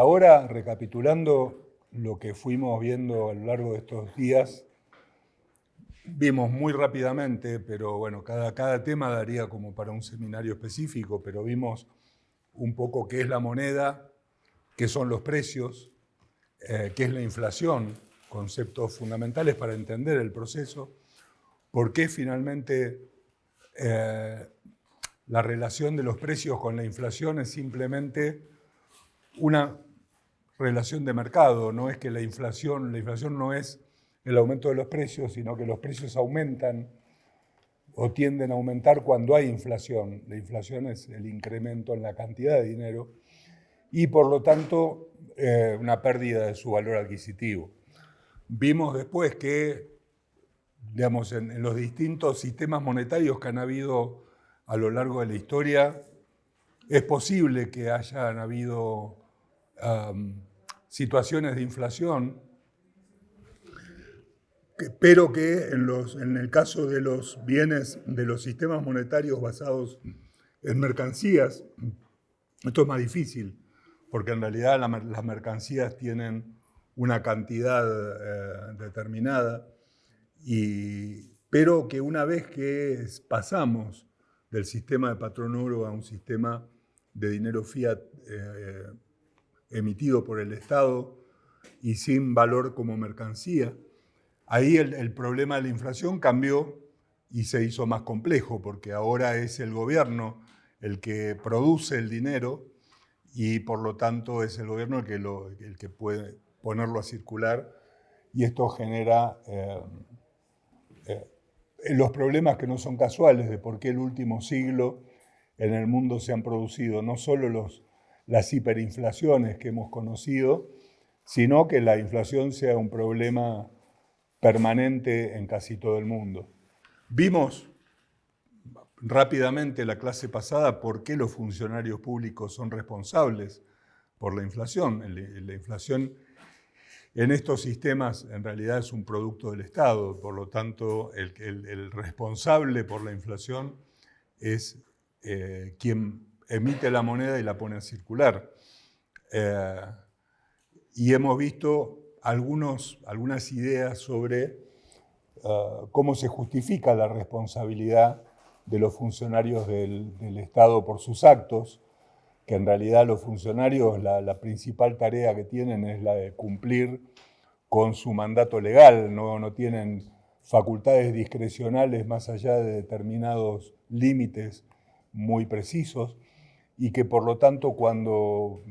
ahora, recapitulando lo que fuimos viendo a lo largo de estos días, vimos muy rápidamente, pero bueno, cada, cada tema daría como para un seminario específico, pero vimos un poco qué es la moneda, qué son los precios, eh, qué es la inflación, conceptos fundamentales para entender el proceso, por qué finalmente eh, la relación de los precios con la inflación es simplemente una relación de mercado, no es que la inflación, la inflación no es el aumento de los precios, sino que los precios aumentan o tienden a aumentar cuando hay inflación. La inflación es el incremento en la cantidad de dinero y por lo tanto eh, una pérdida de su valor adquisitivo. Vimos después que, digamos, en, los distintos sistemas monetarios que han habido a lo largo de la historia, es posible que hayan habido situaciones de inflación, pero que en, los, en el caso de los bienes de los sistemas monetarios basados en mercancías, esto es más difícil, porque en realidad las mercancías tienen una cantidad eh, determinada, y, pero que una vez que pasamos del sistema de patrón oro a un sistema de dinero fiat eh, emitido por el Estado y sin valor como mercancía, ahí el, problema de la inflación cambió y se hizo más complejo, porque ahora es el gobierno el que produce el dinero y por lo tanto es el gobierno el que, el que puede ponerlo a circular y esto genera eh, eh, los problemas que no son casuales de por qué el último siglo en el mundo se han producido no solo los las hiperinflaciones que hemos conocido, sino que la inflación sea un problema permanente en casi todo el mundo. Vimos rápidamente la clase pasada por qué los funcionarios públicos son responsables por la inflación. La inflación en estos sistemas en realidad es un producto del Estado, por lo tanto el, responsable por la inflación es eh, quien emite la moneda y la pone a circular. Eh, y hemos visto algunos, algunas ideas sobre eh, cómo se justifica la responsabilidad de los funcionarios del, Estado por sus actos, que en realidad los funcionarios la, principal tarea que tienen es la de cumplir con su mandato legal, no, no tienen facultades discrecionales más allá de determinados límites muy precisos y que por lo tanto cuando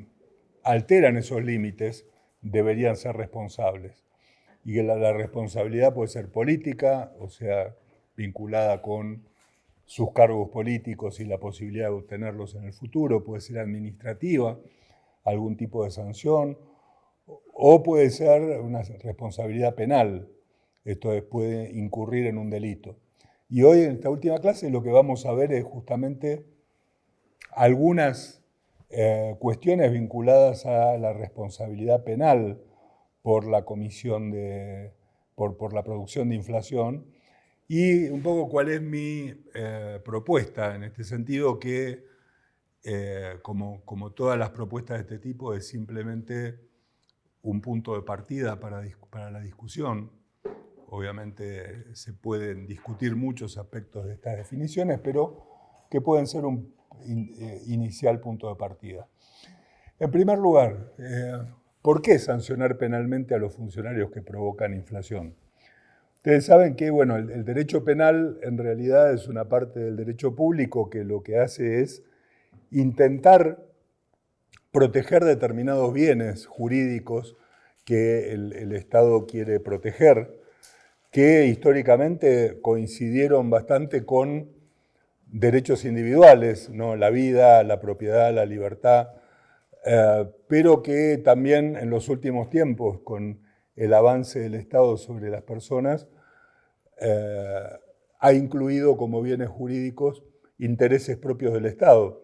alteran esos límites deberían ser responsables. Y que la, responsabilidad puede ser política, o sea, vinculada con sus cargos políticos y la posibilidad de obtenerlos en el futuro, puede ser administrativa, algún tipo de sanción, o puede ser una responsabilidad penal, esto puede incurrir en un delito. Y hoy en esta última clase lo que vamos a ver es justamente algunas eh, cuestiones vinculadas a la responsabilidad penal por la comisión de, por, la producción de inflación y un poco cuál es mi eh, propuesta en este sentido que eh, como, como, todas las propuestas de este tipo es simplemente un punto de partida para, para la discusión. Obviamente se pueden discutir muchos aspectos de estas definiciones, pero que pueden ser un eh, inicial punto de partida. En primer lugar, eh, ¿por qué sancionar penalmente a los funcionarios que provocan inflación? Ustedes saben que bueno, el, derecho penal en realidad es una parte del derecho público que lo que hace es intentar proteger determinados bienes jurídicos que el, Estado quiere proteger, que históricamente coincidieron bastante con derechos individuales, la vida, la propiedad, la libertad, eh, pero que también en los últimos tiempos, con el avance del Estado sobre las personas, eh, ha incluido como bienes jurídicos intereses propios del Estado,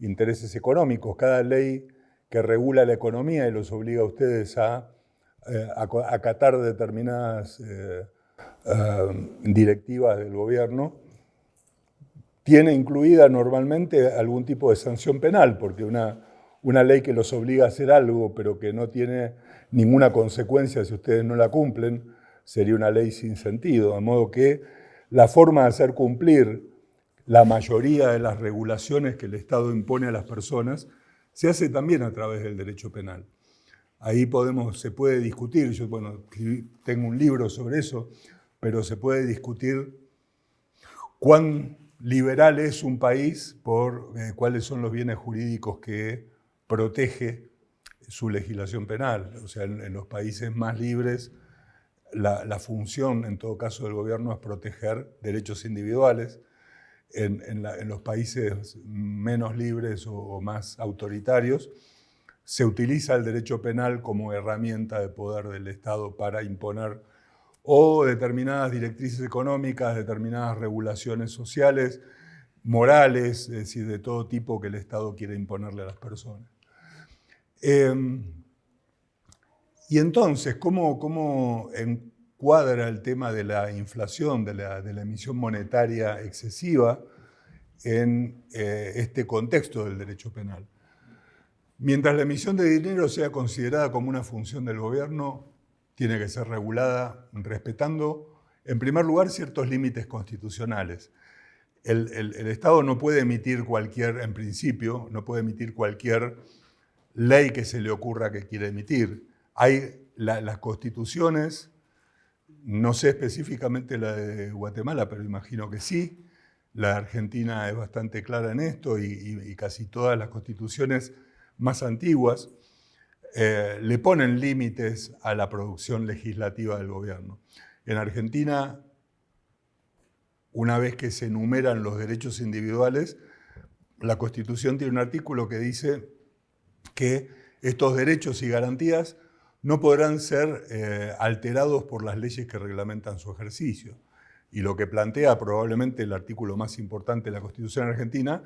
intereses económicos. Cada ley que regula la economía y los obliga a ustedes a eh, acatar determinadas directivas del gobierno, tiene incluida normalmente algún tipo de sanción penal, porque una, una ley que los obliga a hacer algo, pero que no tiene ninguna consecuencia si ustedes no la cumplen, sería una ley sin sentido. De modo que la forma de hacer cumplir la mayoría de las regulaciones que el Estado impone a las personas se hace también a través del derecho penal. Ahí podemos, se puede discutir, yo bueno, tengo un libro sobre eso, pero se puede discutir cuán liberal es un país por eh, cuáles son los bienes jurídicos que protege su legislación penal. O sea, en, los países más libres, la, función, en todo caso, del gobierno es proteger derechos individuales. En, los países menos libres o, más autoritarios, se utiliza el derecho penal como herramienta de poder del Estado para imponer o determinadas directrices económicas, determinadas regulaciones sociales, morales, es decir, de todo tipo que el Estado quiere imponerle a las personas. Em, y entonces, ¿cómo, ¿cómo, encuadra el tema de la inflación, de la, emisión monetaria excesiva en eh, este contexto del derecho penal? Mientras la emisión de dinero sea considerada como una función del gobierno, tiene que ser regulada respetando, en primer lugar, ciertos límites constitucionales. El, Estado no puede emitir cualquier, en principio, no puede emitir cualquier ley que se le ocurra que quiera emitir. Hay las constituciones, no sé específicamente la de Guatemala, pero imagino que sí. La Argentina es bastante clara en esto y casi todas las constituciones más antiguas eh, le ponen límites a la producción legislativa del gobierno. En Argentina, una vez que se enumeran los derechos individuales, la Constitución tiene un artículo que dice que estos derechos y garantías no podrán ser eh, alterados por las leyes que reglamentan su ejercicio. Y lo que plantea probablemente el artículo más importante de la Constitución argentina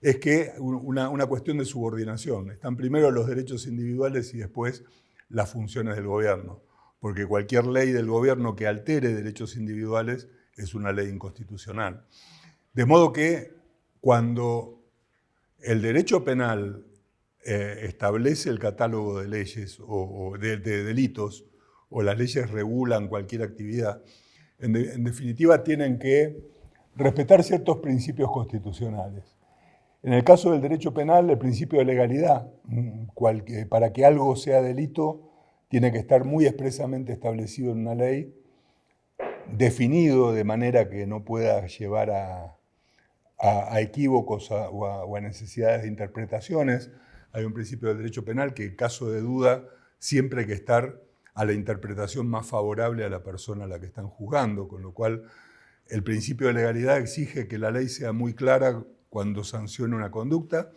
es que una, cuestión de subordinación. Están primero los derechos individuales y después las funciones del gobierno. Porque cualquier ley del gobierno que altere derechos individuales es una ley inconstitucional. De modo que cuando el derecho penal eh, establece el catálogo de leyes o, de, delitos, o las leyes regulan cualquier actividad, en definitiva tienen que respetar ciertos principios constitucionales. En el caso del derecho penal, el principio de legalidad, para que algo sea delito, tiene que estar muy expresamente establecido en una ley, definido de manera que no pueda llevar a, equívocos o, a, necesidades de interpretaciones. Hay un principio del derecho penal que en caso de duda siempre hay que estar a la interpretación más favorable a la persona a la que están juzgando, con lo cual el principio de legalidad exige que la ley sea muy clara cuando sancione una conducta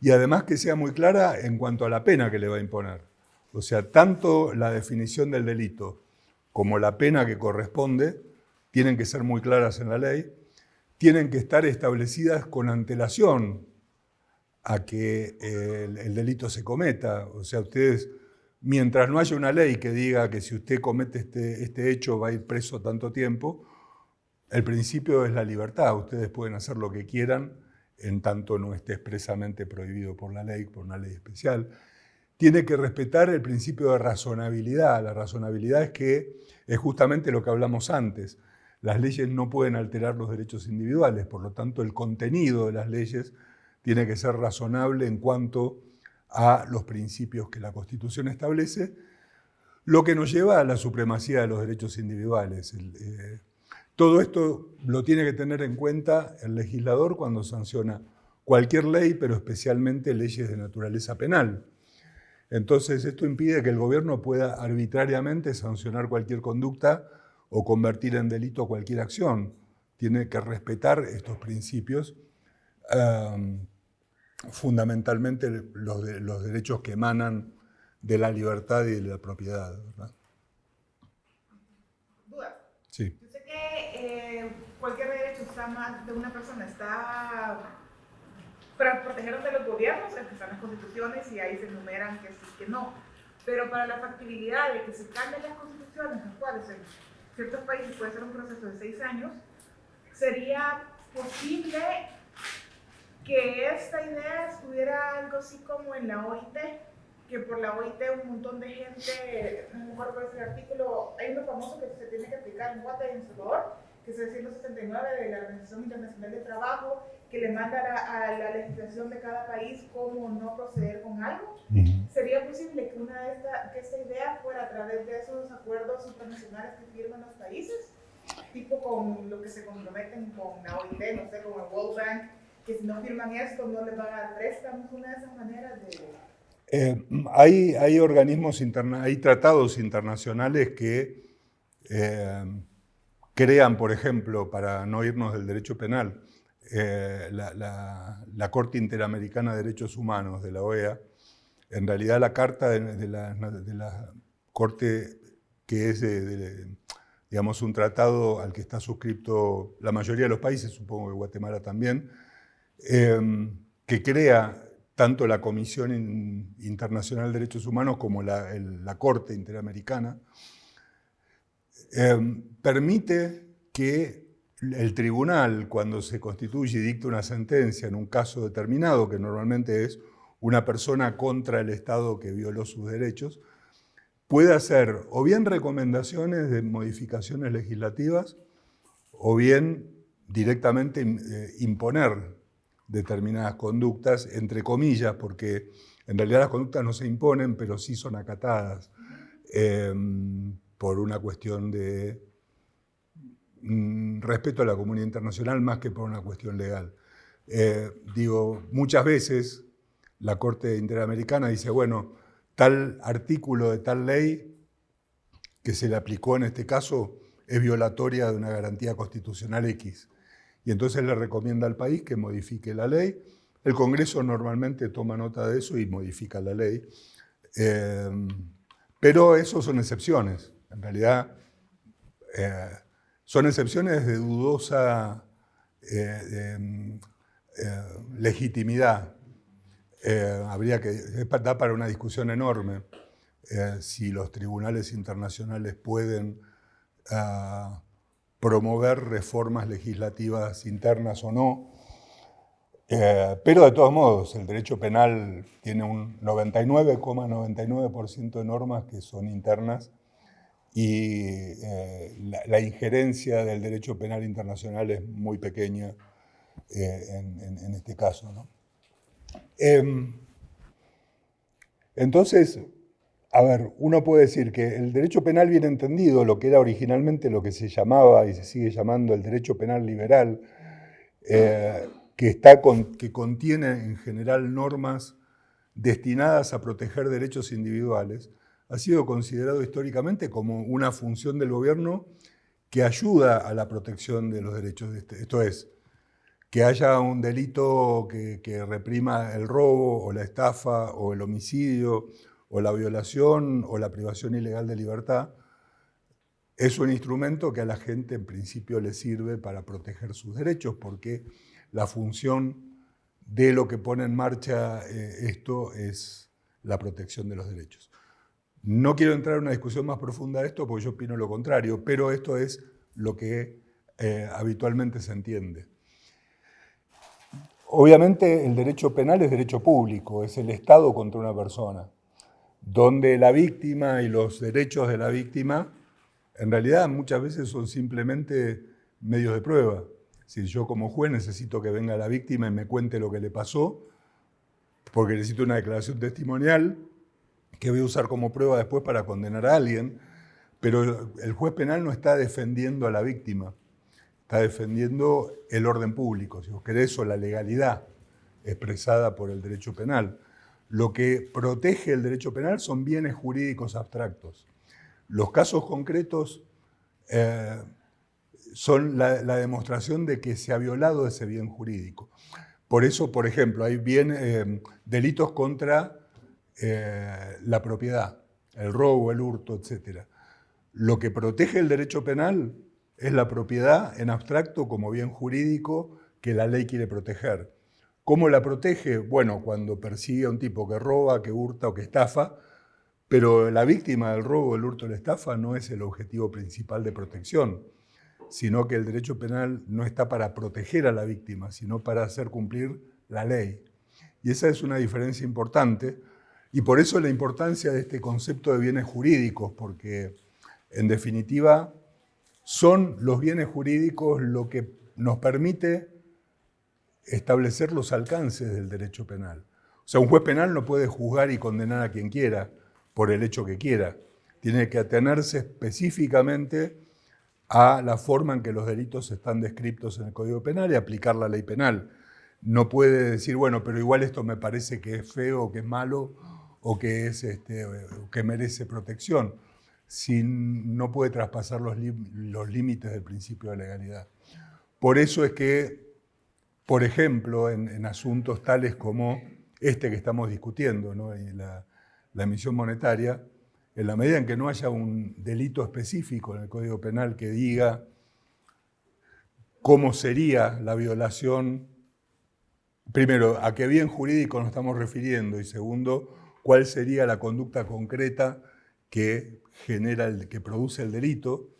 y además que sea muy clara en cuanto a la pena que le va a imponer. O sea, tanto la definición del delito como la pena que corresponde tienen que ser muy claras en la ley, tienen que estar establecidas con antelación a que el, delito se cometa. O sea, ustedes, mientras no haya una ley que diga que si usted comete este, este hecho va a ir preso tanto tiempo, el principio es la libertad. Ustedes pueden hacer lo que quieran en tanto no esté expresamente prohibido por la ley, por una ley especial. Tiene que respetar el principio de razonabilidad. La razonabilidad es que es justamente lo que hablamos antes. Las leyes no pueden alterar los derechos individuales, por lo tanto el contenido de las leyes tiene que ser razonable en cuanto a los principios que la Constitución establece, lo que nos lleva a la supremacía de los derechos individuales. Eh, todo esto lo tiene que tener en cuenta el legislador cuando sanciona cualquier ley, pero especialmente leyes de naturaleza penal. Entonces, esto impide que el gobierno pueda arbitrariamente sancionar cualquier conducta o convertir en delito cualquier acción. Tiene que respetar estos principios, fundamentalmente los, los, derechos que emanan de la libertad y de la propiedad. ¿verdad? Sí cualquier derecho está de una persona está para protegernos de los gobiernos, están las constituciones y ahí se enumeran que sí, que no. Pero para la factibilidad de que se cambien las constituciones, las cuales en ciertos países puede ser un proceso de seis años, sería posible que esta idea estuviera algo así como en la OIT, que por la OIT un montón de gente, no me acuerdo cuál artículo, hay uno famoso que se tiene que aplicar en Guatemala y en Salvador, que es el 169 de la Organización Internacional de Trabajo, que le manda a, la legislación de cada país cómo no proceder con algo. ¿Sería posible que, una de esta, que esta idea fuera a través de esos acuerdos internacionales que firman los países? Tipo con lo que se comprometen con la OIT, no sé, con el World Bank, que si no firman esto no les van a dar préstamos, una de esas maneras de... Eh, hay, hay organismos, interna hay tratados internacionales que eh, crean, por ejemplo, para no irnos del derecho penal, eh, la, Corte Interamericana de Derechos Humanos de la OEA, en realidad la carta de, la, Corte, que es digamos, un tratado al que está suscrito la mayoría de los países, supongo que Guatemala también, eh, que crea tanto la Comisión Internacional de Derechos Humanos como la, Corte Interamericana, eh, permite que el tribunal, cuando se constituye y dicta una sentencia en un caso determinado, que normalmente es una persona contra el Estado que violó sus derechos, puede hacer o bien recomendaciones de modificaciones legislativas o bien directamente eh, imponer determinadas conductas, entre comillas, porque en realidad las conductas no se imponen, pero sí son acatadas em, por una cuestión de respeto a la comunidad internacional más que por una cuestión legal. Eh, digo, muchas veces la Corte Interamericana dice, bueno, tal artículo de tal ley que se le aplicó en este caso es violatoria de una garantía constitucional X. Y entonces le recomienda al país que modifique la ley. El Congreso normalmente toma nota de eso y modifica la ley. Eh, pero eso son excepciones. En realidad, eh, son excepciones de dudosa eh, eh, legitimidad. Eh, habría que, para una discusión enorme si los tribunales internacionales pueden ah, promover reformas legislativas internas o no. pero de todos modos, el derecho penal tiene un 99,99% de normas que son internas y eh, la, injerencia del derecho penal internacional es muy pequeña eh, en, este caso. Em, entonces, a ver, uno puede decir que el derecho penal bien entendido, lo que era originalmente lo que se llamaba y se sigue llamando el derecho penal liberal, eh, que, está que contiene en general normas destinadas a proteger derechos individuales, ha sido considerado históricamente como una función del gobierno que ayuda a la protección de los derechos. De este. Esto es, que haya un delito que, reprima el robo o la estafa o el homicidio o la violación o la privación ilegal de libertad, es un instrumento que a la gente en principio le sirve para proteger sus derechos porque la función de lo que pone en marcha eh, esto es la protección de los derechos. No quiero entrar en una discusión más profunda de esto porque yo opino lo contrario, pero esto es lo que eh, habitualmente se entiende. Obviamente el derecho penal es derecho público, es el Estado contra una persona, donde la víctima y los derechos de la víctima en realidad muchas veces son simplemente medios de prueba. Si yo como juez necesito que venga la víctima y me cuente lo que le pasó, porque necesito una declaración testimonial, que voy a usar como prueba después para condenar a alguien, pero el juez penal no está defendiendo a la víctima, está defendiendo el orden público, si vos querés, o la legalidad expresada por el derecho penal. Lo que protege el derecho penal son bienes jurídicos abstractos. Los casos concretos eh, son la, demostración de que se ha violado ese bien jurídico. Por eso, por ejemplo, hay bien, eh, delitos contra eh, la propiedad, el robo, el hurto, etc. Lo que protege el derecho penal es la propiedad en abstracto como bien jurídico que la ley quiere proteger. ¿Cómo la protege? Bueno, cuando persigue a un tipo que roba, que hurta o que estafa, pero la víctima del robo, el hurto o la estafa no es el objetivo principal de protección, sino que el derecho penal no está para proteger a la víctima, sino para hacer cumplir la ley. Y esa es una diferencia importante. Y por eso la importancia de este concepto de bienes jurídicos, porque en definitiva son los bienes jurídicos lo que nos permite establecer los alcances del derecho penal. O sea, un juez penal no puede juzgar y condenar a quien quiera por el hecho que quiera. Tiene que atenerse específicamente a la forma en que los delitos están descritos en el Código Penal y aplicar la ley penal. No puede decir, bueno, pero igual esto me parece que es feo, que es malo, o que, es, este, que merece protección, si no puede traspasar los, los límites del principio de legalidad. Por eso es que, por ejemplo, en, asuntos tales como este que estamos discutiendo, la, la emisión monetaria, en la medida en que no haya un delito específico en el Código Penal que diga cómo sería la violación, primero, a qué bien jurídico nos estamos refiriendo y segundo, cuál sería la conducta concreta que genera, el, que produce el delito,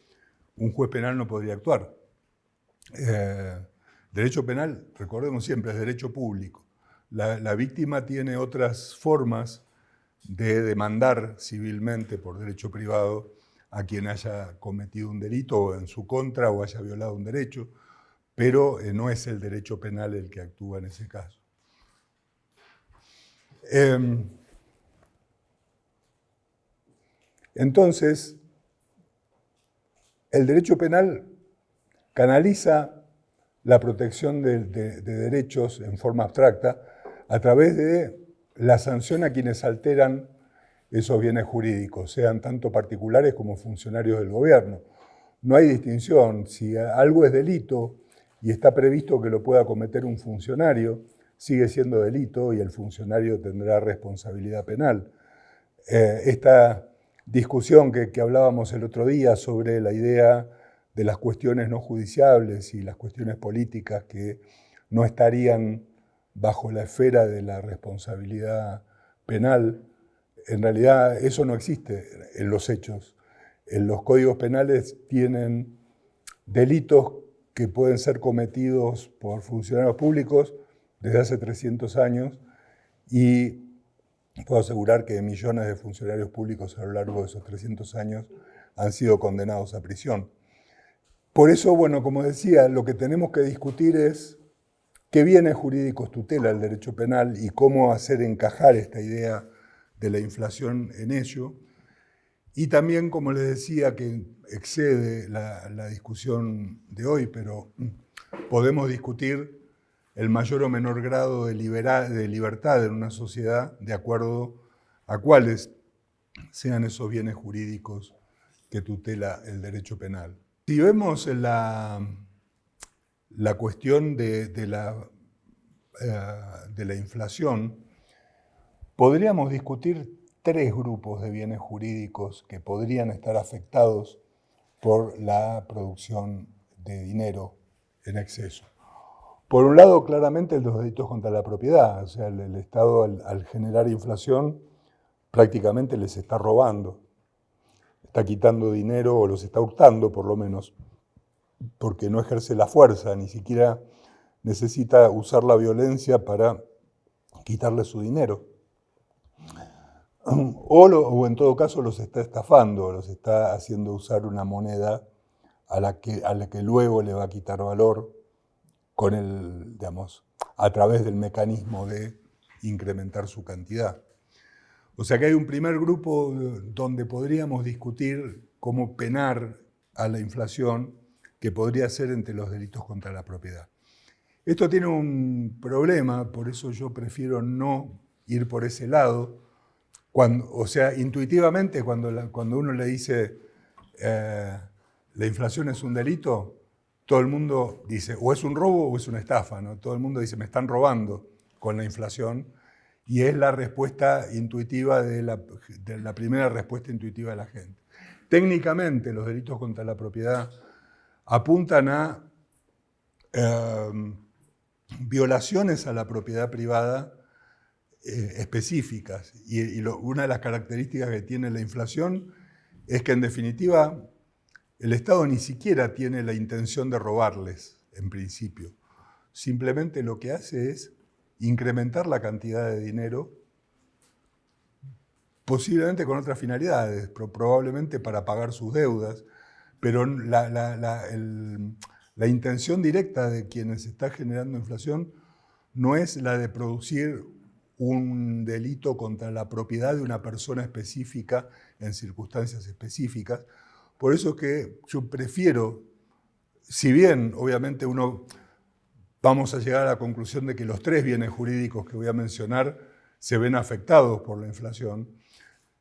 un juez penal no podría actuar. Eh, derecho penal, recordemos siempre, es derecho público. la víctima tiene otras formas de demandar civilmente por derecho privado a quien haya cometido un delito en su contra o haya violado un derecho, pero eh, no es el derecho penal el que actúa en ese caso. Em, entonces, el derecho penal canaliza la protección de derechos en forma abstracta a través de la sanción a quienes alteran esos bienes jurídicos, sean tanto particulares como funcionarios del gobierno. No hay distinción. Si algo es delito y está previsto que lo pueda cometer un funcionario, sigue siendo delito y el funcionario tendrá responsabilidad penal. Eh, esta discusión que, hablábamos el otro día sobre la idea de las cuestiones no judiciables y las cuestiones políticas que no estarían bajo la esfera de la responsabilidad penal, en realidad eso no existe en los hechos. En los códigos penales tienen delitos que pueden ser cometidos por funcionarios públicos desde hace 300 años y puedo asegurar que millones de funcionarios públicos a lo largo de esos 300 años han sido condenados a prisión. Por eso, bueno, como decía, lo que tenemos que discutir es qué bienes jurídicos tutela el derecho penal y cómo hacer encajar esta idea de la inflación en ello. Y también, como les decía, que excede la, discusión de hoy, pero podemos discutir el mayor o menor grado de, libertad en una sociedad de acuerdo a cuáles sean esos bienes jurídicos que tutela el derecho penal. Si vemos la, la cuestión de, la, eh, de la inflación, podríamos discutir tres grupos de bienes jurídicos que podrían estar afectados por la producción de dinero en exceso. Por un lado, claramente, los delitos contra la propiedad. O sea, el, Estado, al, generar inflación, prácticamente les está robando. Está quitando dinero o los está hurtando, por lo menos porque no ejerce la fuerza, ni siquiera necesita usar la violencia para quitarle su dinero. O, en todo caso los está estafando, los está haciendo usar una moneda a la, que, a la que luego le va a quitar valor con el, digamos, a través del mecanismo de incrementar su cantidad. O sea que hay un primer grupo donde podríamos discutir cómo penar a la inflación que podría ser entre los delitos contra la propiedad. Esto tiene un problema, por eso yo prefiero no ir por ese lado. O sea, intuitivamente cuando, cuando uno le dice eh, la inflación es un delito, todo el mundo dice o es un robo o es una estafa. ¿no? Todo el mundo dice me están robando con la inflación y es la respuesta intuitiva de la, primera respuesta intuitiva de la gente. Técnicamente los delitos contra la propiedad apuntan a em, violaciones a la propiedad privada eh, específicas. Y, una de las características que tiene la inflación es que en definitiva el Estado ni siquiera tiene la intención de robarles, en principio. Simplemente lo que hace es incrementar la cantidad de dinero, posiblemente con otras finalidades, probablemente para pagar sus deudas, pero la, intención directa de quienes está generando inflación no es la de producir un delito contra la propiedad de una persona específica en circunstancias específicas. Por eso que yo prefiero, si bien obviamente uno vamos a llegar a la conclusión de que los tres bienes jurídicos que voy a mencionar se ven afectados por la inflación,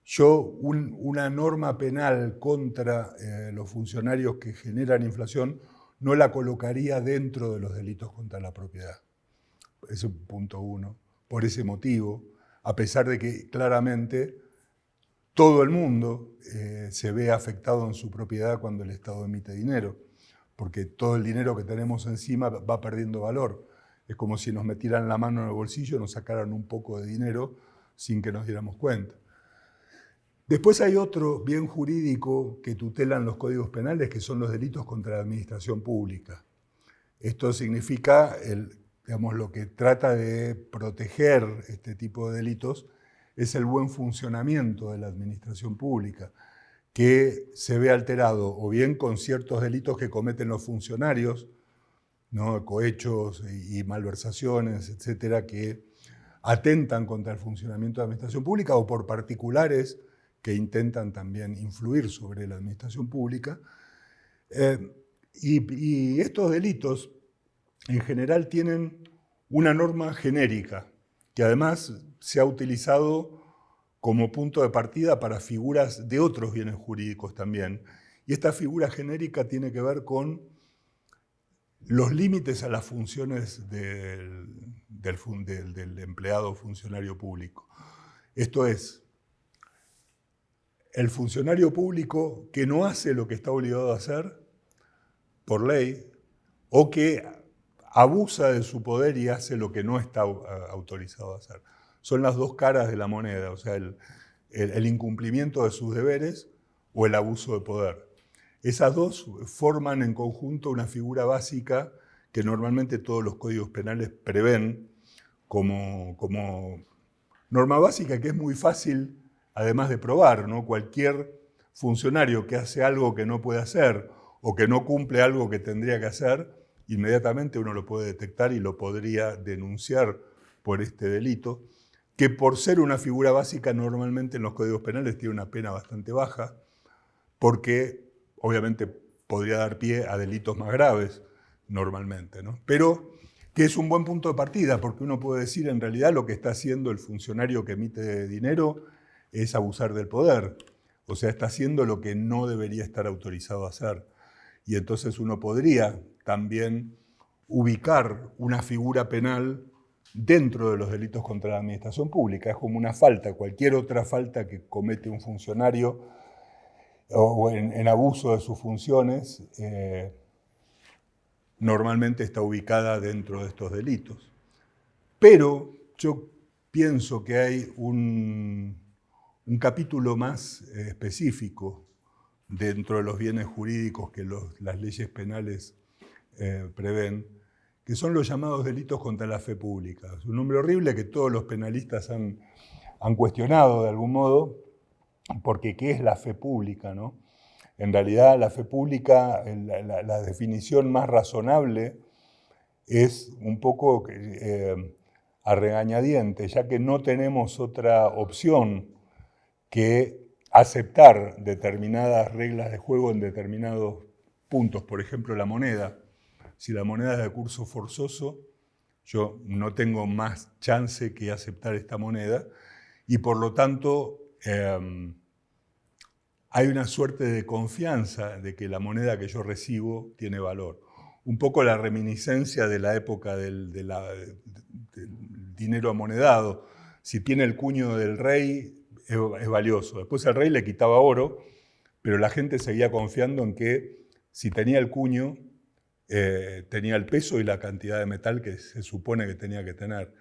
yo una norma penal contra eh, los funcionarios que generan inflación no la colocaría dentro de los delitos contra la propiedad. Ese es punto uno por ese motivo, a pesar de que claramente todo el mundo eh, se ve afectado en su propiedad cuando el Estado emite dinero, porque todo el dinero que tenemos encima va perdiendo valor. Es como si nos metieran la mano en el bolsillo y nos sacaran un poco de dinero sin que nos diéramos cuenta. Después hay otro bien jurídico que tutelan los códigos penales, que son los delitos contra la administración pública. Esto significa digamos, lo que trata de proteger este tipo de delitos es el buen funcionamiento de la administración pública, que se ve alterado o bien con ciertos delitos que cometen los funcionarios, ¿no? cohechos y, malversaciones, etcétera, que atentan contra el funcionamiento de la administración pública o por particulares que intentan también influir sobre la administración pública. Eh, y estos delitos en general tienen una norma genérica que además se ha utilizado como punto de partida para figuras de otros bienes jurídicos también. Y esta figura genérica tiene que ver con los límites a las funciones del, empleado funcionario público. Esto es, el funcionario público que no hace lo que está obligado a hacer por ley o que abusa de su poder y hace lo que no está autorizado a hacer. Son las dos caras de la moneda, o sea, el, incumplimiento de sus deberes o el abuso de poder. Esas dos forman en conjunto una figura básica que normalmente todos los códigos penales prevén como, como norma básica que es muy fácil además de probar. ¿no? Cualquier funcionario que hace algo que no puede hacer o que no cumple algo que tendría que hacer, inmediatamente uno lo puede detectar y lo podría denunciar por este delito, que por ser una figura básica normalmente en los códigos penales tiene una pena bastante baja, porque obviamente podría dar pie a delitos más graves normalmente, ¿no? Pero que es un buen punto de partida, porque uno puede decir en realidad lo que está haciendo el funcionario que emite dinero es abusar del poder, o sea, está haciendo lo que no debería estar autorizado a hacer. Y entonces uno podría también ubicar una figura penal dentro de los delitos contra la administración pública. Es como una falta, cualquier otra falta que comete un funcionario o en, abuso de sus funciones, eh, normalmente está ubicada dentro de estos delitos. Pero yo pienso que hay un, capítulo más eh, específico dentro de los bienes jurídicos que las leyes penales eh, prevén, que son los llamados delitos contra la fe pública. Es un nombre horrible que todos los penalistas han, han cuestionado de algún modo, porque ¿qué es la fe pública? No? En realidad la fe pública, la, definición más razonable es un poco eh, a regañadiente, ya que no tenemos otra opción que aceptar determinadas reglas de juego en determinados puntos, por ejemplo la moneda si la moneda es de curso forzoso, yo no tengo más chance que aceptar esta moneda y por lo tanto em, hay una suerte de confianza de que la moneda que yo recibo tiene valor. Un poco la reminiscencia de la época del, dinero amonedado. Si tiene el cuño del rey, es, es valioso. Después el rey le quitaba oro, pero la gente seguía confiando en que si tenía el cuño, eh, tenía el peso y la cantidad de metal que se supone que tenía que tener.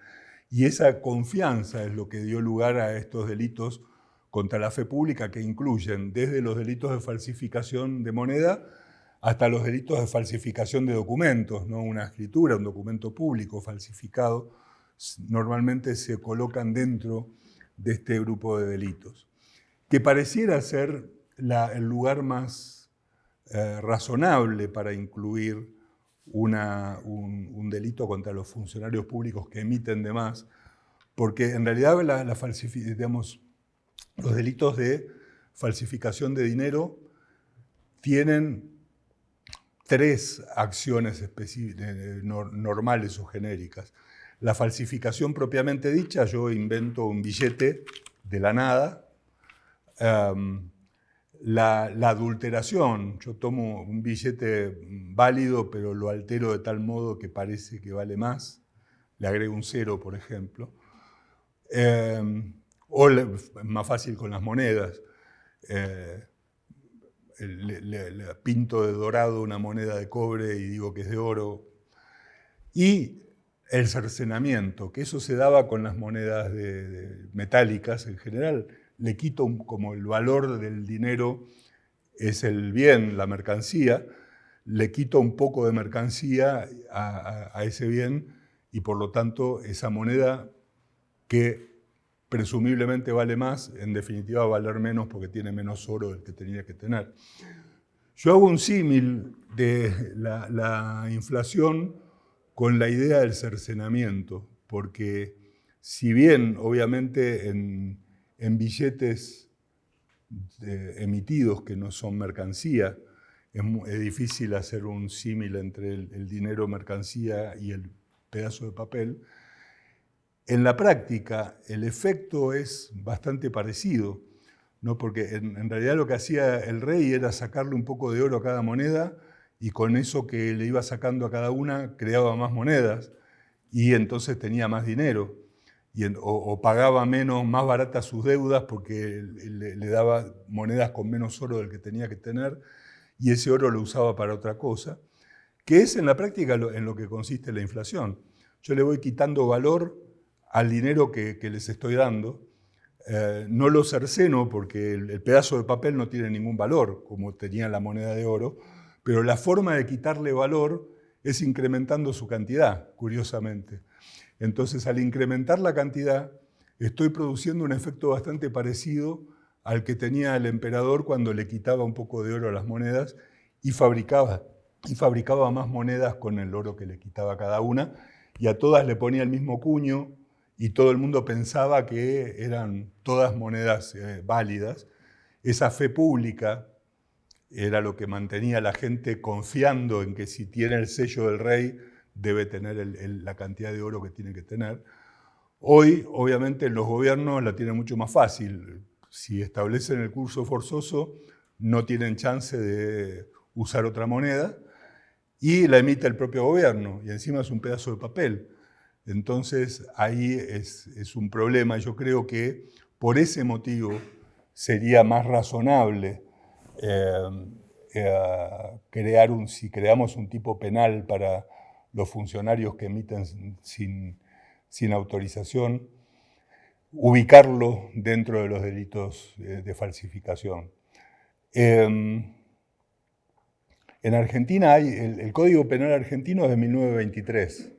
Y esa confianza es lo que dio lugar a estos delitos contra la fe pública que incluyen desde los delitos de falsificación de moneda hasta los delitos de falsificación de documentos, ¿no? una escritura, un documento público falsificado, normalmente se colocan dentro de este grupo de delitos, que pareciera ser el lugar más eh, razonable para incluir un, delito contra los funcionarios públicos que emiten de más, porque en realidad la, los delitos de falsificación de dinero tienen tres acciones normales o genéricas. La falsificación propiamente dicha, yo invento un billete de la nada. La, adulteración, yo tomo un billete válido, pero lo altero de tal modo que parece que vale más. Le agrego un cero, por ejemplo. Em, o más fácil con las monedas. Eh, le, pinto de dorado una moneda de cobre y digo que es de oro. Y el cercenamiento, que eso se daba con las monedas metálicas en general, le quito como el valor del dinero es el bien, la mercancía, le quito un poco de mercancía a, ese bien y por lo tanto esa moneda que presumiblemente vale más, en definitiva va a valer menos porque tiene menos oro del que tenía que tener. Yo hago un símil de la inflación con la idea del cercenamiento, porque si bien obviamente en, billetes emitidos que no son mercancía, es, difícil hacer un símil entre el, dinero mercancía y el pedazo de papel, en la práctica el efecto es bastante parecido, ¿no? porque en realidad lo que hacía el rey era sacarle un poco de oro a cada moneda y con eso que le iba sacando a cada una creaba más monedas y entonces tenía más dinero. O, pagaba menos, más baratas sus deudas porque le, daba monedas con menos oro del que tenía que tener y ese oro lo usaba para otra cosa, que es en la práctica en lo que consiste la inflación. Yo le voy quitando valor al dinero que, les estoy dando, eh, no lo cerceno porque el, el, pedazo de papel no tiene ningún valor, como tenía la moneda de oro, pero la forma de quitarle valor es incrementando su cantidad, curiosamente. Entonces, al incrementar la cantidad, estoy produciendo un efecto bastante parecido al que tenía el emperador cuando le quitaba un poco de oro a las monedas y fabricaba, y fabricaba más monedas con el oro que le quitaba cada una, y a todas le ponía el mismo cuño, y todo el mundo pensaba que eran todas monedas eh, válidas. Esa fe pública era lo que mantenía a la gente confiando en que si tiene el sello del rey debe tener la cantidad de oro que tiene que tener. Hoy, obviamente, los gobiernos la tienen mucho más fácil. Si establecen el curso forzoso, no tienen chance de usar otra moneda y la emite el propio gobierno, y encima es un pedazo de papel. Entonces, ahí es, un problema. Yo creo que por ese motivo sería más razonable eh, eh, crear un, si creamos un tipo penal para los funcionarios que emiten sin, autorización, ubicarlo dentro de los delitos de, falsificación. Em, en Argentina hay, el, Código Penal argentino es de 1923.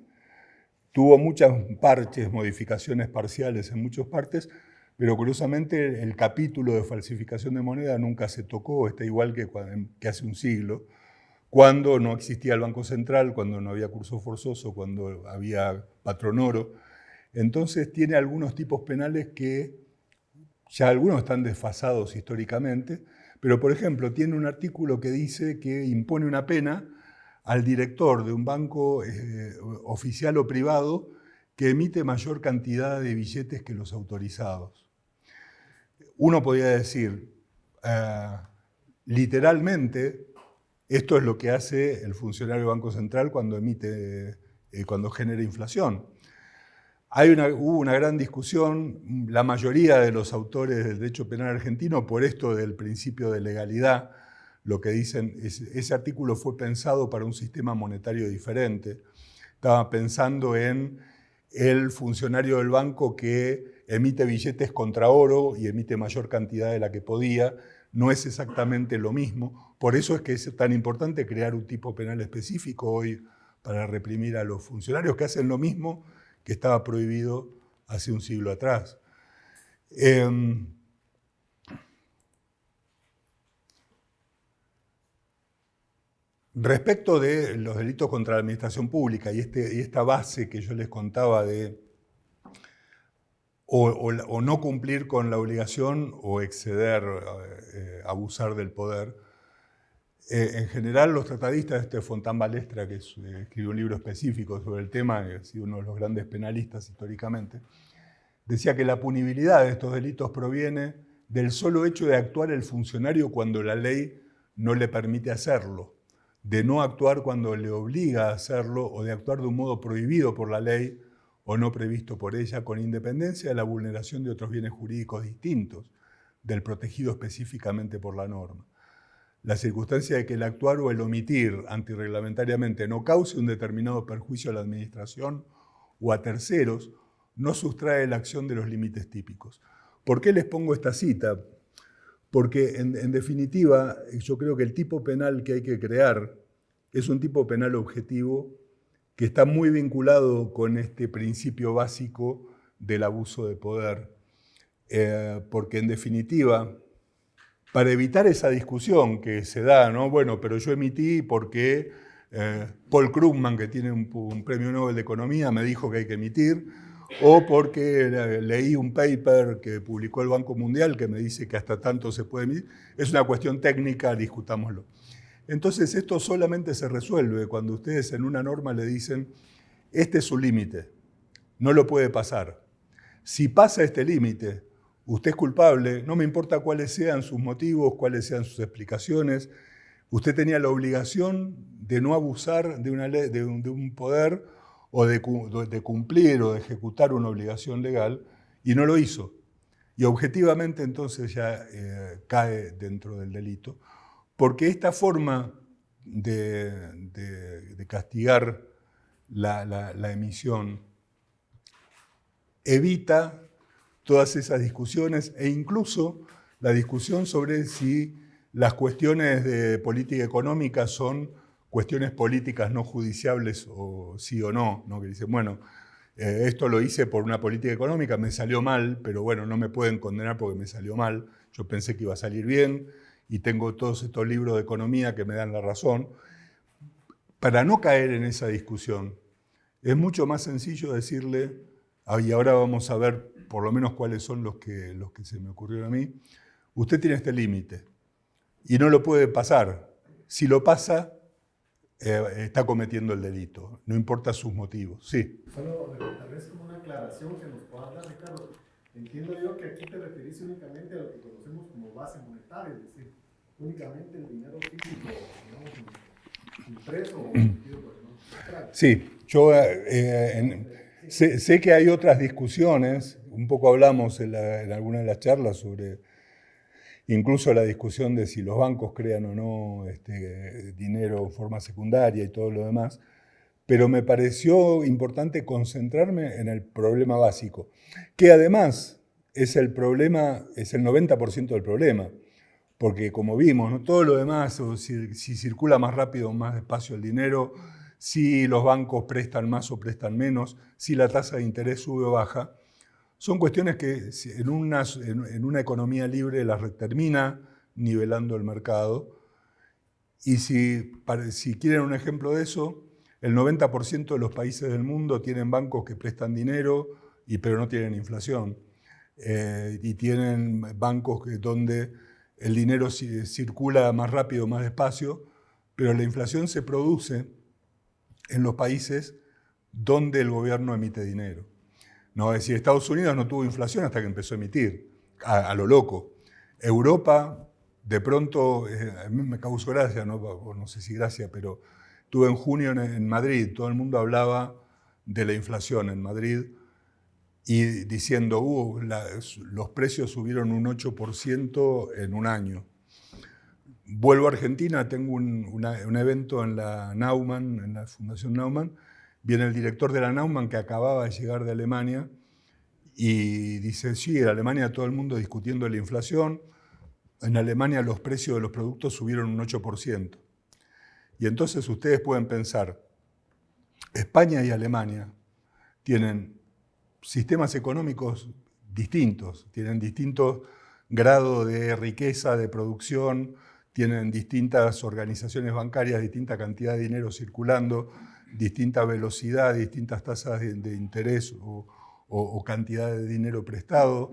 Tuvo muchas parches, modificaciones parciales en muchas partes, pero curiosamente el capítulo de falsificación de moneda nunca se tocó, está igual que hace un siglo, cuando no existía el Banco Central, cuando no había curso forzoso, cuando había patronoro. Entonces tiene algunos tipos penales que ya algunos están desfasados históricamente, pero por ejemplo tiene un artículo que dice que impone una pena al director de un banco eh, oficial o privado que emite mayor cantidad de billetes que los autorizados uno podría decir, eh, literalmente, esto es lo que hace el funcionario del Banco Central cuando emite, eh, cuando genera inflación. Hay una, hubo una gran discusión, la mayoría de los autores del derecho penal argentino, por esto del principio de legalidad, lo que dicen, es, ese artículo fue pensado para un sistema monetario diferente. Estaba pensando en el funcionario del banco que emite billetes contra oro y emite mayor cantidad de la que podía, no es exactamente lo mismo. Por eso es que es tan importante crear un tipo penal específico hoy para reprimir a los funcionarios que hacen lo mismo que estaba prohibido hace un siglo atrás. Em, respecto de los delitos contra la administración pública y, este, y esta base que yo les contaba de o, no cumplir con la obligación o exceder, eh, abusar del poder, eh, en general, los tratadistas, este Fontán Balestra, que eh, escribió un libro específico sobre el tema, que ha sido uno de los grandes penalistas históricamente, decía que la punibilidad de estos delitos proviene del solo hecho de actuar el funcionario cuando la ley no le permite hacerlo, de no actuar cuando le obliga a hacerlo o de actuar de un modo prohibido por la ley o no previsto por ella, con independencia de la vulneración de otros bienes jurídicos distintos del protegido específicamente por la norma la circunstancia de que el actuar o el omitir antirreglamentariamente no cause un determinado perjuicio a la administración o a terceros, no sustrae la acción de los límites típicos. ¿Por qué les pongo esta cita? Porque en, en, definitiva yo creo que el tipo penal que hay que crear es un tipo penal objetivo que está muy vinculado con este principio básico del abuso de poder. Eh, porque en definitiva para evitar esa discusión que se da, ¿no? Bueno, pero yo emití porque eh, Paul Krugman, que tiene un, premio Nobel de Economía, me dijo que hay que emitir, o porque leí un paper que publicó el Banco Mundial que me dice que hasta tanto se puede emitir. Es una cuestión técnica, discutámoslo. Entonces esto solamente se resuelve cuando ustedes en una norma le dicen, este es su límite, no lo puede pasar. Si pasa este límite, Usted es culpable, no me importa cuáles sean sus motivos, cuáles sean sus explicaciones. Usted tenía la obligación de no abusar de, una ley, de, un, poder o de, cumplir o de ejecutar una obligación legal y no lo hizo. Y objetivamente entonces ya eh, cae dentro del delito, porque esta forma de, castigar la emisión evita todas esas discusiones e incluso la discusión sobre si las cuestiones de política económica son cuestiones políticas no judiciables o sí o no, ¿no? que dicen, bueno, eh, esto lo hice por una política económica, me salió mal, pero bueno, no me pueden condenar porque me salió mal, yo pensé que iba a salir bien y tengo todos estos libros de economía que me dan la razón. Para no caer en esa discusión, es mucho más sencillo decirle, ah, y ahora vamos a ver por lo menos cuáles son los que, los que se me ocurrieron a mí, usted tiene este límite y no lo puede pasar. Si lo pasa, eh, está cometiendo el delito, no importa sus motivos. Sí. Solo como una aclaración que nos pueda dar, Ricardo. Entiendo yo que aquí te referís únicamente a lo que conocemos como base monetaria, es decir, únicamente el dinero físico, digamos, impreso o emitido por Sí, yo eh, en, sé, sé, que hay otras discusiones un poco hablamos en, alguna de las charlas sobre incluso la discusión de si los bancos crean o no este, dinero en forma secundaria y todo lo demás, pero me pareció importante concentrarme en el problema básico, que además es el problema, es el 90% del problema, porque como vimos, todo lo demás, si, si circula más rápido o más despacio el dinero, si los bancos prestan más o prestan menos, si la tasa de interés sube o baja, son cuestiones que en una, en una economía libre las termina nivelando el mercado. Y si, si quieren un ejemplo de eso, el 90% de los países del mundo tienen bancos que prestan dinero, y, pero no tienen inflación. Eh, y tienen bancos donde el dinero circula más rápido, más despacio, pero la inflación se produce en los países donde el gobierno emite dinero. No, es decir, Estados Unidos no tuvo inflación hasta que empezó a emitir, a, lo loco. Europa, de pronto, eh, a mí me causó gracia, no sé si gracia, pero estuve en junio en, Madrid, todo el mundo hablaba de la inflación en Madrid y diciendo, uh, los precios subieron un 8% en un año. Vuelvo a Argentina, tengo un, un, evento en la Naumann, en la Fundación Naumann, Viene el director de la Naumann que acababa de llegar de Alemania y dice, sí, en Alemania todo el mundo discutiendo la inflación, en Alemania los precios de los productos subieron un 8%. Y entonces ustedes pueden pensar, España y Alemania tienen sistemas económicos distintos, tienen distintos grados de riqueza, de producción, tienen distintas organizaciones bancarias, distinta cantidad de dinero circulando, distinta velocidad, distintas tasas de, interés o, cantidad de dinero prestado.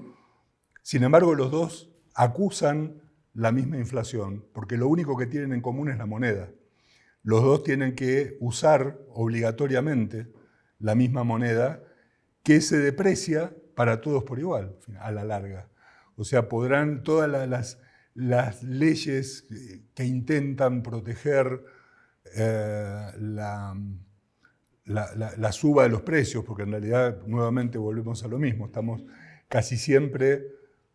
Sin embargo, los dos acusan la misma inflación, porque lo único que tienen en común es la moneda. Los dos tienen que usar obligatoriamente la misma moneda que se deprecia para todos por igual, a la larga. O sea, podrán todas las, leyes que intentan proteger eh, la, la, suba de los precios, porque en realidad nuevamente volvemos a lo mismo, estamos casi siempre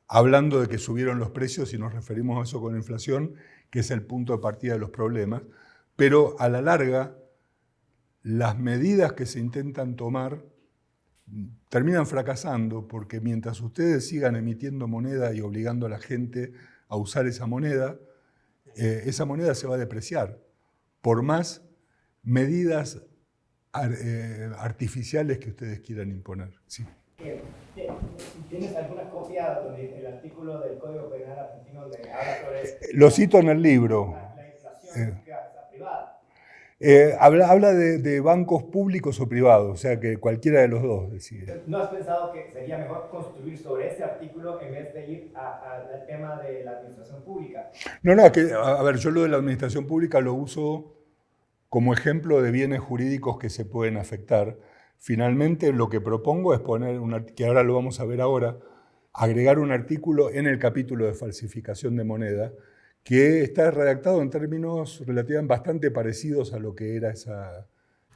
hablando de que subieron los precios y nos referimos a eso con inflación, que es el punto de partida de los problemas, pero a la larga las medidas que se intentan tomar terminan fracasando porque mientras ustedes sigan emitiendo moneda y obligando a la gente a usar esa moneda, eh, esa moneda se va a depreciar por más medidas eh, artificiales que ustedes quieran imponer. Sí. ¿Tienes alguna copia donde el artículo del Código Penal argentino donde habla sobre... Lo cito en el libro. La, inflación eh. Eh, habla, de, bancos públicos o privados, o sea que cualquiera de los dos decide. ¿No has pensado que sería mejor construir sobre ese artículo en vez de ir al tema de la administración pública? No, no, que, a ver, yo lo de la administración pública lo uso como ejemplo de bienes jurídicos que se pueden afectar. Finalmente lo que propongo es poner, un, que ahora lo vamos a ver ahora, agregar un artículo en el capítulo de falsificación de moneda que está redactado en términos relativamente bastante parecidos a lo que era esa,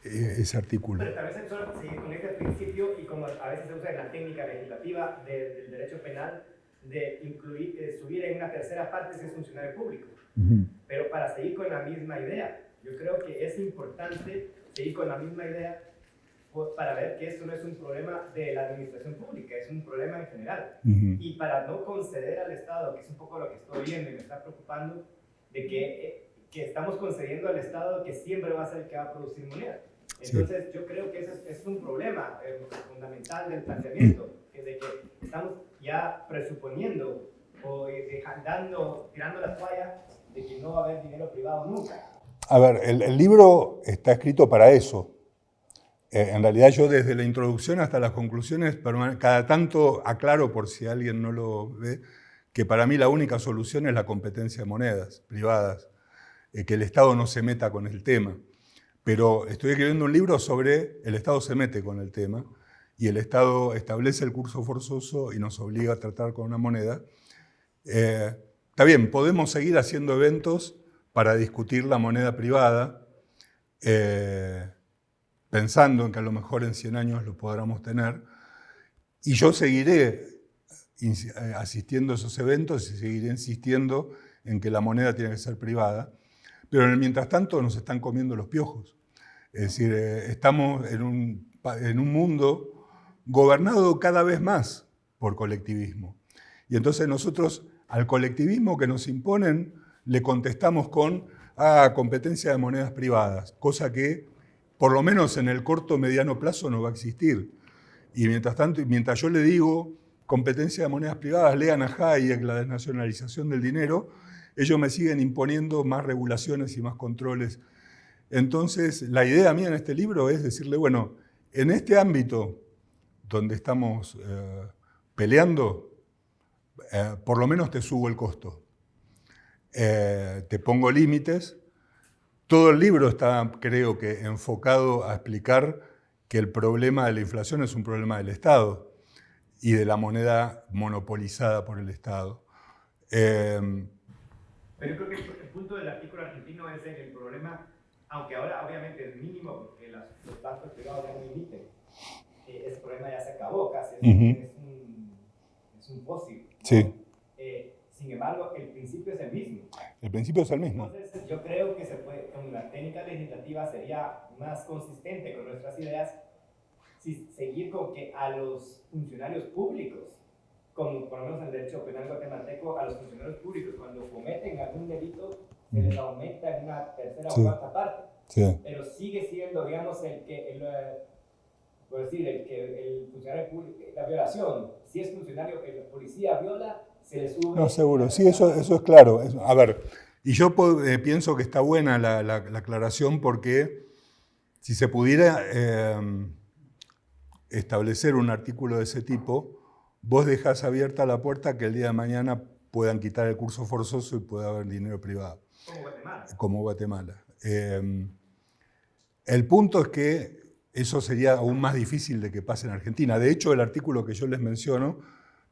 eh, ese artículo. Pero tal vez solo seguir con este principio y como a veces se usa en la técnica legislativa del derecho penal, de incluir, de subir en una tercera parte si es funcionario público. Pero para seguir con la misma idea, yo creo que es importante seguir con la misma idea para ver que esto no es un problema de la administración pública, es un problema en general. Y para no conceder al Estado, que es un poco lo que estoy viendo y me está preocupando, de que, eh, que estamos concediendo al Estado que siempre va a ser el que va a producir moneda. Entonces, yo creo que ese es, un problema eh, fundamental del planteamiento, que de que estamos ya presuponiendo o eh, dejando, tirando la toalla de que no va a haber dinero privado nunca. A ver, el, libro está escrito para eso. Eh, en realidad yo desde la introducción hasta las conclusiones, cada tanto aclaro por si alguien no lo ve, que para mí la única solución es la competencia de monedas privadas, eh, que el Estado no se meta con el tema. Pero estoy escribiendo un libro sobre el Estado se mete con el tema y el Estado establece el curso forzoso y nos obliga a tratar con una moneda. Eh, está bien, podemos seguir haciendo eventos para discutir la moneda privada, eh, pensando en que a lo mejor en 100 años lo podamos tener. Y yo seguiré eh, asistiendo a esos eventos y seguiré insistiendo en que la moneda tiene que ser privada. Pero mientras tanto nos están comiendo los piojos. Es decir, eh, estamos en un, en un mundo gobernado cada vez más por colectivismo. Y entonces nosotros al colectivismo que nos imponen le contestamos con ah, competencia de monedas privadas, cosa que por lo menos en el corto mediano plazo no va a existir. Y mientras tanto, mientras yo le digo competencia de monedas privadas, lean a Hayek, la desnacionalización del dinero, ellos me siguen imponiendo más regulaciones y más controles. Entonces, la idea mía en este libro es decirle, bueno, en este ámbito donde estamos eh, peleando, eh, por lo menos te subo el costo. Eh, te pongo límites. Todo el libro está, creo que, enfocado a explicar que el problema de la inflación es un problema del Estado y de la moneda monopolizada por el Estado. Em, Pero creo que el punto del artículo argentino es en el problema, aunque ahora obviamente es mínimo porque los bancos privados ya no emiten, eh, ese problema ya se acabó casi, es, un, es un fósil. Sí. Sin embargo, el principio es el mismo. El principio es el mismo. Entonces, yo creo que se puede, con la técnica legislativa sería más consistente con nuestras ideas si seguir con que a los funcionarios públicos, como por lo menos en el derecho penal guatemalteco, a los funcionarios públicos cuando cometen algún delito se les aumenta en una tercera o cuarta parte. Sí. Pero sigue siendo, digamos, el que el, por decir, el, que el funcionario público, la violación, si es funcionario, el policía viola, se le sube... No, seguro, sí, eso, eso es claro. A ver, y yo eh, pienso que está buena la, la, aclaración porque si se pudiera eh, establecer un artículo de ese tipo, vos dejás abierta la puerta que el día de mañana puedan quitar el curso forzoso y pueda haber dinero privado. Como Guatemala. Como Guatemala. Eh, el punto es que eso sería aún más difícil de que pase en Argentina. De hecho, el artículo que yo les menciono,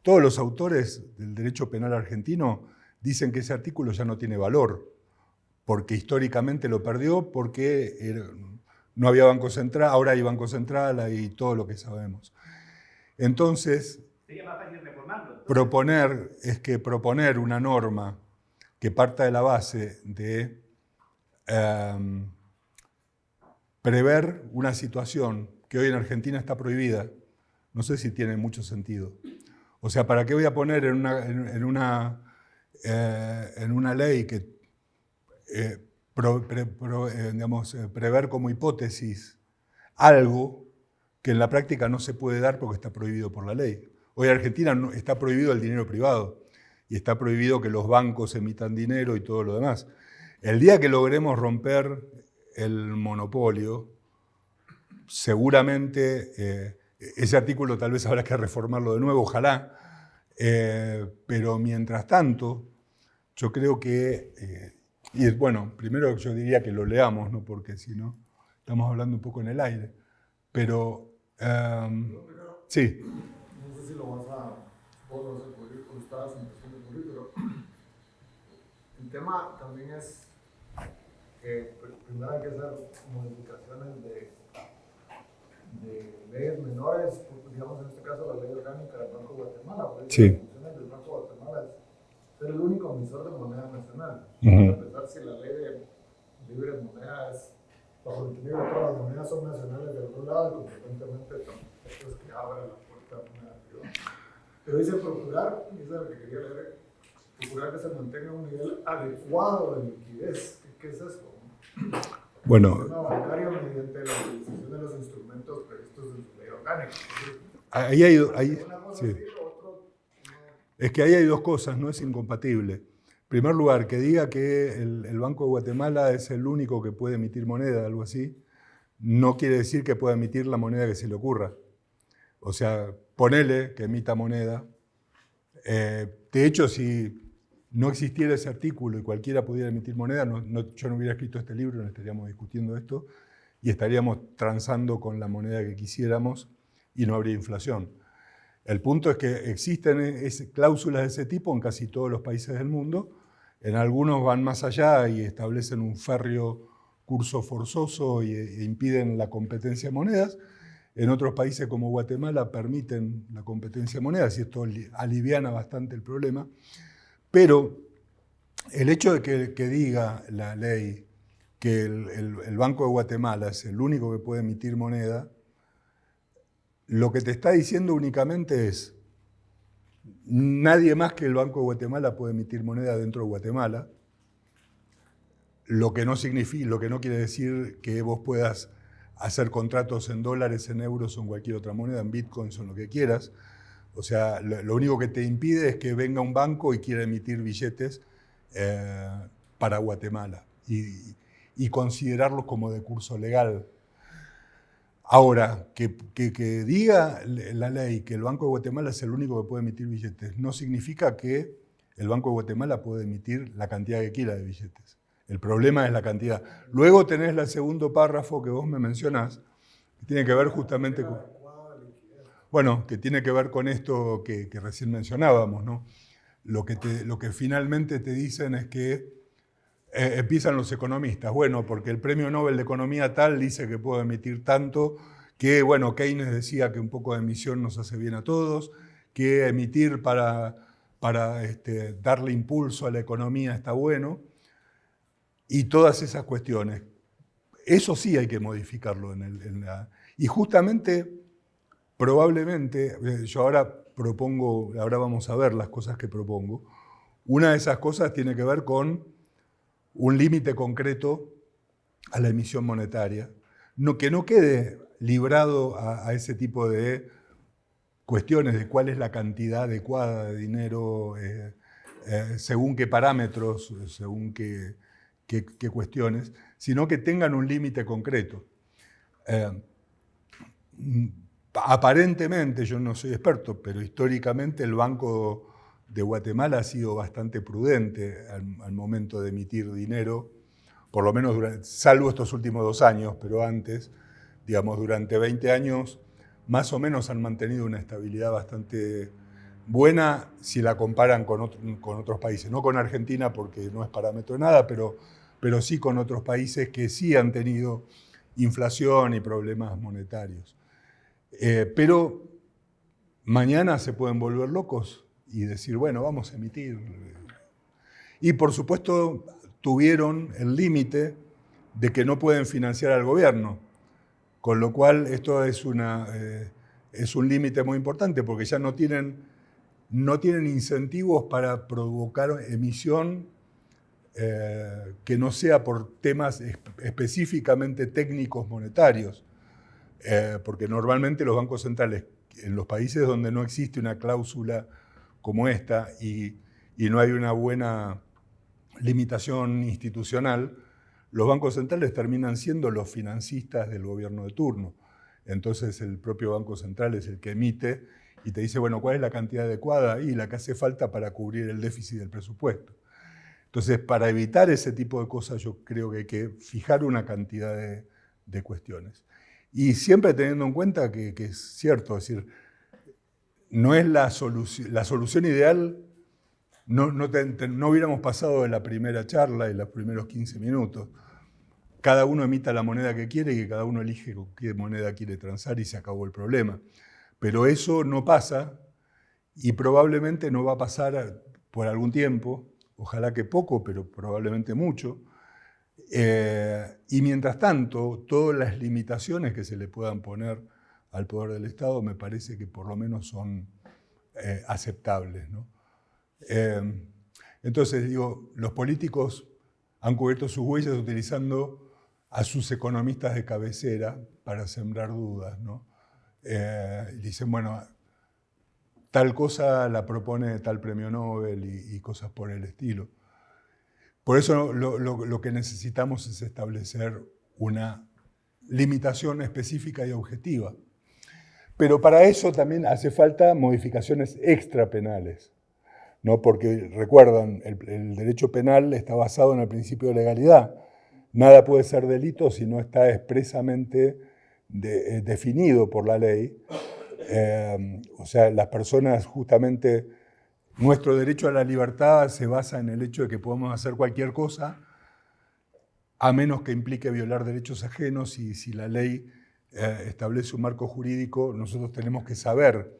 todos los autores del derecho penal argentino dicen que ese artículo ya no tiene valor, porque históricamente lo perdió, porque no había Banco Central, ahora hay Banco Central y todo lo que sabemos. Entonces, proponer es que proponer una norma que parta de la base de em, prever una situación que hoy en Argentina está prohibida, no sé si tiene mucho sentido. O sea, ¿para qué voy a poner en una, en, una, eh, en una ley que eh, eh, digamos, prever como hipótesis algo que en la práctica no se puede dar porque está prohibido por la ley? Hoy en Argentina está prohibido el dinero privado y está prohibido que los bancos emitan dinero y todo lo demás. El día que logremos romper el monopolio, seguramente eh, ese artículo tal vez habrá que reformarlo de nuevo, ojalá, eh, pero mientras tanto, yo creo que, eh, y bueno, primero yo diría que lo leamos, ¿no? porque si no, estamos hablando un poco en el aire, pero em, sí. No sé si lo vas a, vos lo vas a poder, estabas empezando a pero el tema también es que primero hay que hacer modificaciones de, de leyes menores, digamos en este caso la ley orgánica del Banco de Guatemala, porque sí. las del Banco de Guatemala es ser el único emisor de moneda nacional. Uh -huh. A pesar si la ley de libre moneda es bajo el equilibrio todas las monedas son nacionales de otro lado y consecuentemente esto es que abre la puerta a moneda privada. Pero dice procurar, y eso es lo que quería leer, procurar que se mantenga un nivel adecuado de liquidez. ¿Qué, qué es eso? Bueno. Ahí hay, ahí, sí. Es que ahí hay dos cosas, no es incompatible. En primer lugar, que diga que el, el, Banco de Guatemala es el único que puede emitir moneda, algo así, no quiere decir que pueda emitir la moneda que se le ocurra. O sea, ponele que emita moneda. Eh, de hecho, si no existiera ese artículo y cualquiera pudiera emitir moneda, no, yo no hubiera escrito este libro, no estaríamos discutiendo esto y estaríamos transando con la moneda que quisiéramos y no habría inflación. El punto es que existen ese, cláusulas de ese tipo en casi todos los países del mundo. En algunos van más allá y establecen un férreo curso forzoso y, e impiden la competencia de monedas. En otros países como Guatemala permiten la competencia de monedas y esto aliviana bastante el problema. Pero el hecho de que, diga la ley que el, Banco de Guatemala es el único que puede emitir moneda, lo que te está diciendo únicamente es nadie más que el Banco de Guatemala puede emitir moneda dentro de Guatemala, lo que no significa, lo que no quiere decir que vos puedas hacer contratos en dólares, en euros o en cualquier otra moneda, en bitcoins o en lo que quieras, o sea, lo, único que te impide es que venga un banco y quiera emitir billetes eh, para Guatemala y, y, considerarlos como de curso legal. Ahora, que, que, que, diga la ley que el Banco de Guatemala es el único que puede emitir billetes, no significa que el Banco de Guatemala puede emitir la cantidad que quiera de billetes. El problema es la cantidad. Luego tenés el segundo párrafo que vos me mencionás, que tiene que ver justamente con... Bueno, que tiene que ver con esto que, recién mencionábamos, ¿no? Lo que, te, finalmente te dicen es que eh, empiezan los economistas, bueno, porque el premio Nobel de Economía tal dice que puedo emitir tanto, que, bueno, Keynes decía que un poco de emisión nos hace bien a todos, que emitir para, este, darle impulso a la economía está bueno, y todas esas cuestiones. Eso sí hay que modificarlo en la... Y justamente probablemente, eh, yo ahora propongo, ahora vamos a ver las cosas que propongo, una de esas cosas tiene que ver con un límite concreto a la emisión monetaria, no, que no quede librado a, ese tipo de cuestiones de cuál es la cantidad adecuada de dinero, eh, eh, según qué parámetros, según qué, cuestiones, sino que tengan un límite concreto. Aparentemente, yo no soy experto, pero históricamente el Banco de Guatemala ha sido bastante prudente al, momento de emitir dinero, por lo menos salvo estos últimos dos años, pero antes, digamos, durante 20 años, más o menos han mantenido una estabilidad bastante buena si la comparan con, con otros países. No con Argentina porque no es parámetro de nada, pero, pero sí con otros países que sí han tenido inflación y problemas monetarios. Eh, pero mañana se pueden volver locos y decir, bueno, vamos a emitir. Y por supuesto tuvieron el límite de que no pueden financiar al gobierno, con lo cual esto es, una, eh, es un límite muy importante porque ya no tienen, no tienen incentivos para provocar emisión eh, que no sea por temas específicamente técnicos monetarios. Eh, porque normalmente los bancos centrales, en los países donde no existe una cláusula como esta y, no hay una buena limitación institucional, los bancos centrales terminan siendo los financistas del gobierno de turno. Entonces el propio Banco Central es el que emite y te dice, bueno, ¿cuál es la cantidad adecuada? Y la que hace falta para cubrir el déficit del presupuesto. Entonces, para evitar ese tipo de cosas, yo creo que hay que fijar una cantidad de cuestiones. Y siempre teniendo en cuenta que, es cierto, es decir, no es la solución, la solución ideal, no, no, hubiéramos pasado de la primera charla y los primeros 15 minutos. Cada uno emita la moneda que quiere y que cada uno elige qué moneda quiere transar y se acabó el problema. Pero eso no pasa y probablemente no va a pasar por algún tiempo, ojalá que poco, pero probablemente mucho, eh, y mientras tanto, todas las limitaciones que se le puedan poner al poder del Estado me parece que por lo menos son eh, aceptables. Eh, entonces, digo, los políticos han cubierto sus huellas utilizando a sus economistas de cabecera para sembrar dudas. ¿no? dicen, bueno, tal cosa la propone tal premio Nobel y cosas por el estilo. Por eso lo, que necesitamos es establecer una limitación específica y objetiva. Pero para eso también hace falta modificaciones extrapenales, ¿no? porque recuerdan, el, derecho penal está basado en el principio de legalidad. Nada puede ser delito si no está expresamente eh, definido por la ley. Eh, o sea, las personas justamente nuestro derecho a la libertad se basa en el hecho de que podemos hacer cualquier cosa, a menos que implique violar derechos ajenos y si la ley eh, establece un marco jurídico, nosotros tenemos que saber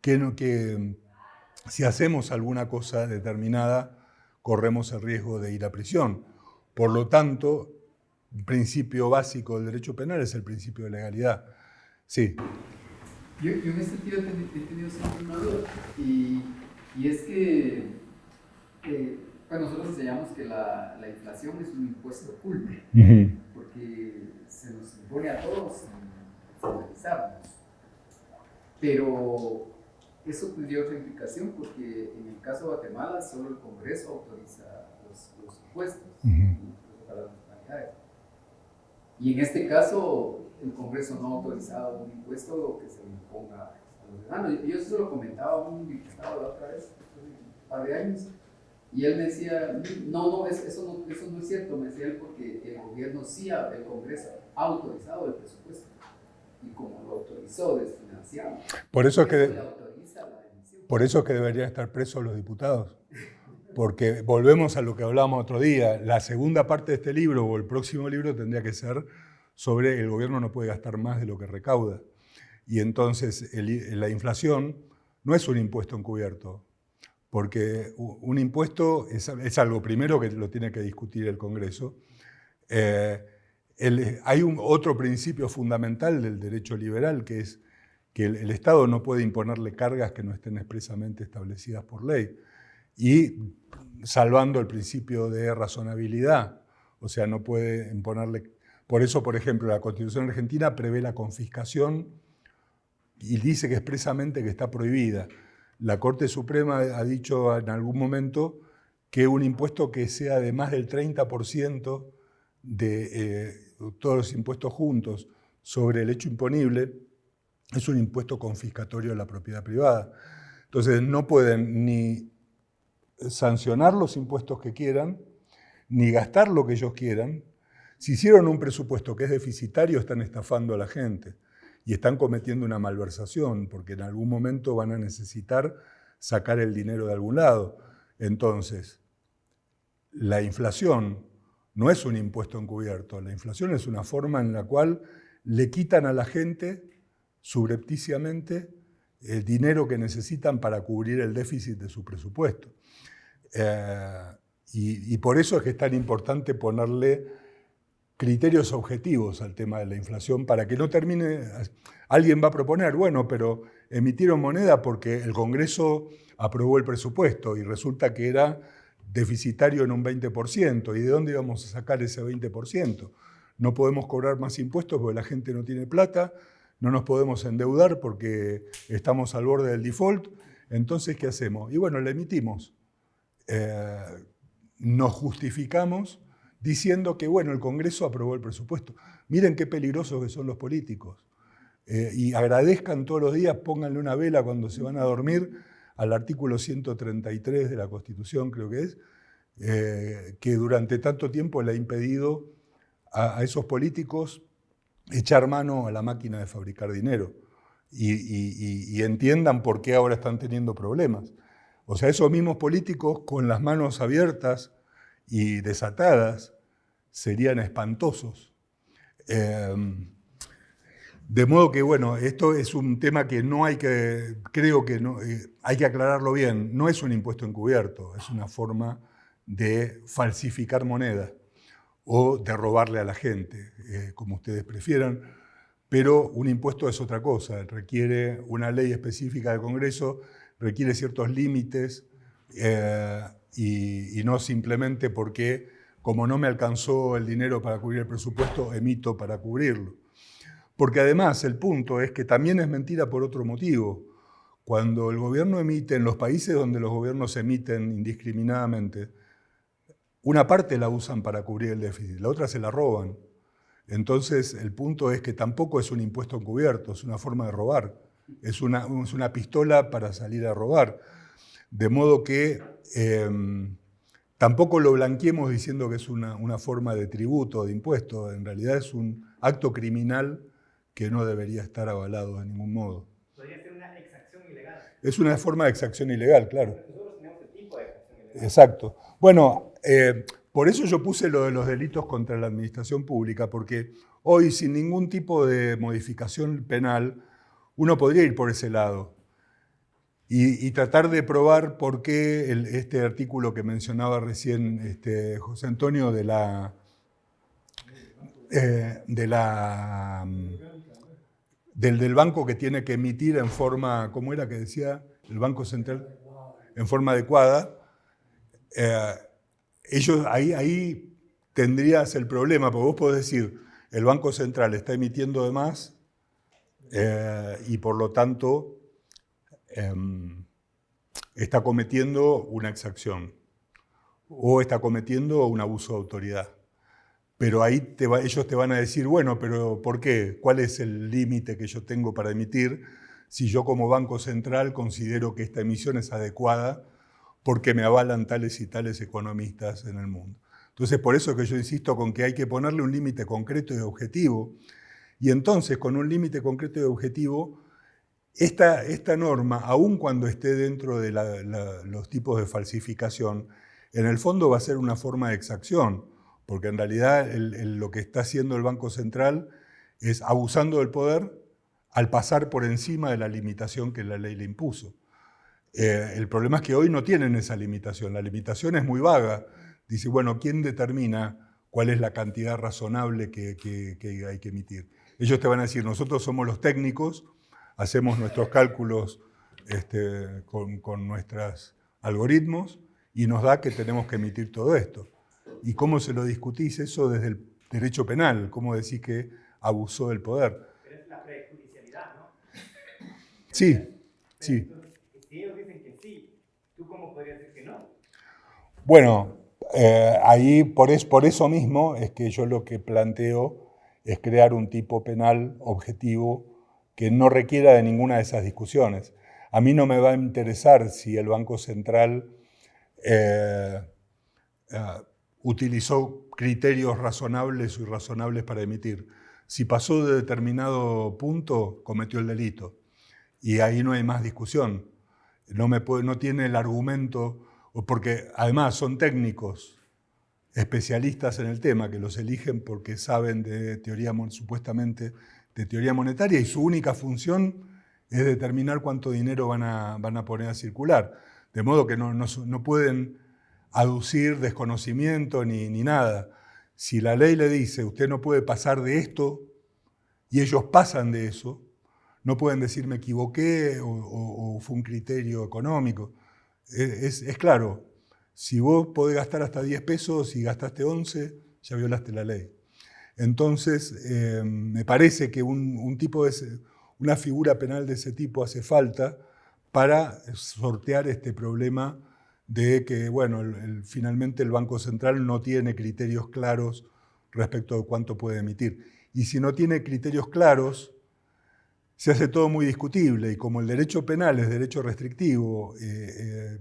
que, que si hacemos alguna cosa determinada, corremos el riesgo de ir a prisión. Por lo tanto, el principio básico del derecho penal es el principio de legalidad. Sí. Yo, en este sentido he tenido siempre una duda, y, y es que eh, pues nosotros enseñamos que la, la, inflación es un impuesto oculto, porque se nos impone a todos centralizarnos. Pero eso tendría otra implicación, porque en el caso de Guatemala solo el Congreso autoriza los, los impuestos para las nacionalidades. Y en este caso, el Congreso no ha autorizado un impuesto que se le imponga a los ciudadanos. Yo eso lo comentaba a un diputado la otra vez, un par de años, y él me decía, no, no, eso no, eso no es cierto, me decía él, porque el gobierno sí, el Congreso ha autorizado el presupuesto. Y como lo autorizó desfinanciado, por eso es que, por eso es que deberían estar presos los diputados. Porque volvemos a lo que hablábamos otro día, la segunda parte de este libro o el próximo libro tendría que ser sobre el gobierno no puede gastar más de lo que recauda. Y entonces la inflación no es un impuesto encubierto, porque un impuesto es, algo primero que lo tiene que discutir el Congreso. Eh, hay otro principio fundamental del derecho liberal, que es que el, Estado no puede imponerle cargas que no estén expresamente establecidas por ley. Y salvando el principio de razonabilidad, o sea, no puede imponerle Por eso, por ejemplo, la Constitución argentina prevé la confiscación y dice que expresamente que está prohibida. La Corte Suprema ha dicho en algún momento que un impuesto que sea de más del 30% de eh, todos los impuestos juntos sobre el hecho imponible es un impuesto confiscatorio de la propiedad privada. Entonces no pueden ni sancionar los impuestos que quieran, ni gastar lo que ellos quieran. Si hicieron un presupuesto que es deficitario, están estafando a la gente y están cometiendo una malversación, porque en algún momento van a necesitar sacar el dinero de algún lado. Entonces, la inflación no es un impuesto encubierto, la inflación es una forma en la cual le quitan a la gente subrepticiamente el dinero que necesitan para cubrir el déficit de su presupuesto. Eh, y, por eso es que es tan importante ponerle criterios objetivos al tema de la inflación para que no termine... Alguien va a proponer, bueno, pero emitieron moneda porque el Congreso aprobó el presupuesto y resulta que era deficitario en un 20%. ¿Y de dónde íbamos a sacar ese 20%? No podemos cobrar más impuestos porque la gente no tiene plata, no nos podemos endeudar porque estamos al borde del default. Entonces, ¿qué hacemos? Y bueno, le emitimos. Eh, nos justificamos diciendo que, bueno, el Congreso aprobó el presupuesto. Miren qué peligrosos que son los políticos. Eh, y agradezcan todos los días, pónganle una vela cuando se van a dormir al artículo 133 de la Constitución, creo que es, eh, que durante tanto tiempo le ha impedido a, esos políticos echar mano a la máquina de fabricar dinero y, entiendan por qué ahora están teniendo problemas. O sea, esos mismos políticos con las manos abiertas y desatadas serían espantosos. Em, de modo que, bueno, esto es un tema que no hay que, creo que eh, hay que aclararlo bien, no es un impuesto encubierto, es una forma de falsificar moneda o de robarle a la gente, eh, como ustedes prefieran, pero un impuesto es otra cosa, requiere una ley específica del Congreso, requiere ciertos límites eh, y, no simplemente porque, como no me alcanzó el dinero para cubrir el presupuesto, emito para cubrirlo. Porque además el punto es que también es mentira por otro motivo. Cuando el gobierno emite, en los países donde los gobiernos emiten indiscriminadamente, una parte la usan para cubrir el déficit, la otra se la roban. Entonces el punto es que tampoco es un impuesto encubierto, es una forma de robar. Es una, es una pistola para salir a robar. De modo que em, tampoco lo blanqueemos diciendo que es una, una forma de tributo, de impuesto. En realidad es un acto criminal que no debería estar avalado de ningún modo. Podría ser una exacción ilegal. Es una forma de exacción ilegal, claro. Nosotros tenemos el tipo de exacción ilegal. Exacto. Bueno, eh, por eso yo puse lo de los delitos contra la administración pública, porque hoy sin ningún tipo de modificación penal, uno podría ir por ese lado y, tratar de probar por qué este artículo que mencionaba recién este, José Antonio de la, eh, de la del, banco que tiene que emitir en forma, ¿cómo era que decía? El Banco Central, en forma adecuada. Eh, ellos ahí, ahí tendrías el problema, porque vos podés decir, el Banco Central está emitiendo de más eh, y por lo tanto em, está cometiendo una exacción o está cometiendo un abuso de autoridad. Pero ahí ellos te van a decir, bueno, pero ¿por qué? ¿Cuál es el límite que yo tengo para emitir si yo como Banco Central considero que esta emisión es adecuada porque me avalan tales y tales economistas en el mundo? Entonces, por eso que yo insisto con que hay que ponerle un límite concreto y objetivo. Y entonces, con un límite concreto y objetivo, esta, norma, aun cuando esté dentro de los tipos de falsificación, en el fondo va a ser una forma de exacción porque en realidad lo que está haciendo el Banco Central es abusando del poder al pasar por encima de la limitación que la ley le impuso. Eh, el problema es que hoy no tienen esa limitación, la limitación es muy vaga. Dice, bueno, ¿quién determina cuál es la cantidad razonable que, hay que emitir? Ellos te van a decir, nosotros somos los técnicos, hacemos nuestros cálculos este, con, con nuestros algoritmos y nos da que tenemos que emitir todo esto. ¿Y cómo se lo discutís eso desde el derecho penal. ¿Cómo decís que abusó del poder? Pero es la prejudicialidad, ¿no? Sí, Pero sí. entonces, si ellos dicen que sí, ¿tú cómo podrías decir que no? Bueno, eh, ahí por, es, por eso mismo es que yo lo que planteo es crear un tipo penal objetivo que no requiera de ninguna de esas discusiones. A mí no me va a interesar si el Banco Central eh, eh, utilizó criterios razonables o irrazonables para emitir. Si pasó de determinado punto, cometió el delito. Y ahí no hay más discusión. No, me no tiene el argumento, porque además son técnicos, especialistas en el tema, que los eligen porque saben de teoría, supuestamente, de teoría monetaria y su única función es determinar cuánto dinero van a, van a poner a circular. De modo que no, no, no pueden aducir desconocimiento ni, ni, nada. Si la ley le dice, usted no puede pasar de esto, y ellos pasan de eso, no pueden decir me equivoqué o, o, fue un criterio económico. Es, es, claro, si vos podés gastar hasta 10 pesos y gastaste 11, ya violaste la ley. Entonces, eh, me parece que un, tipo de una figura penal de ese tipo hace falta para sortear este problema de que, bueno, finalmente el Banco Central no tiene criterios claros respecto de cuánto puede emitir. Y si no tiene criterios claros, se hace todo muy discutible y como el derecho penal es derecho restrictivo, eh, eh,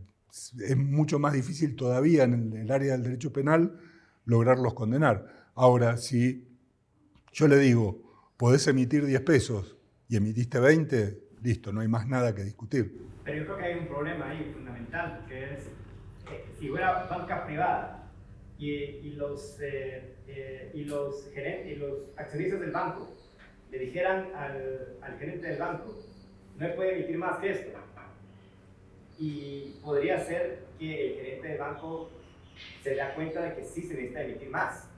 es mucho más difícil todavía en el, área del derecho penal lograrlos condenar. Ahora, si yo le digo, podés emitir 10 pesos y emitiste 20, listo, no hay más nada que discutir. Pero yo creo que hay un problema ahí fundamental, que es, eh, si fuera banca privada y, los, eh, eh, y, los gerentes, y los accionistas del banco le dijeran al, al, gerente del banco, no puede emitir más que esto, y podría ser que el gerente del banco se da cuenta de que sí se necesita emitir más,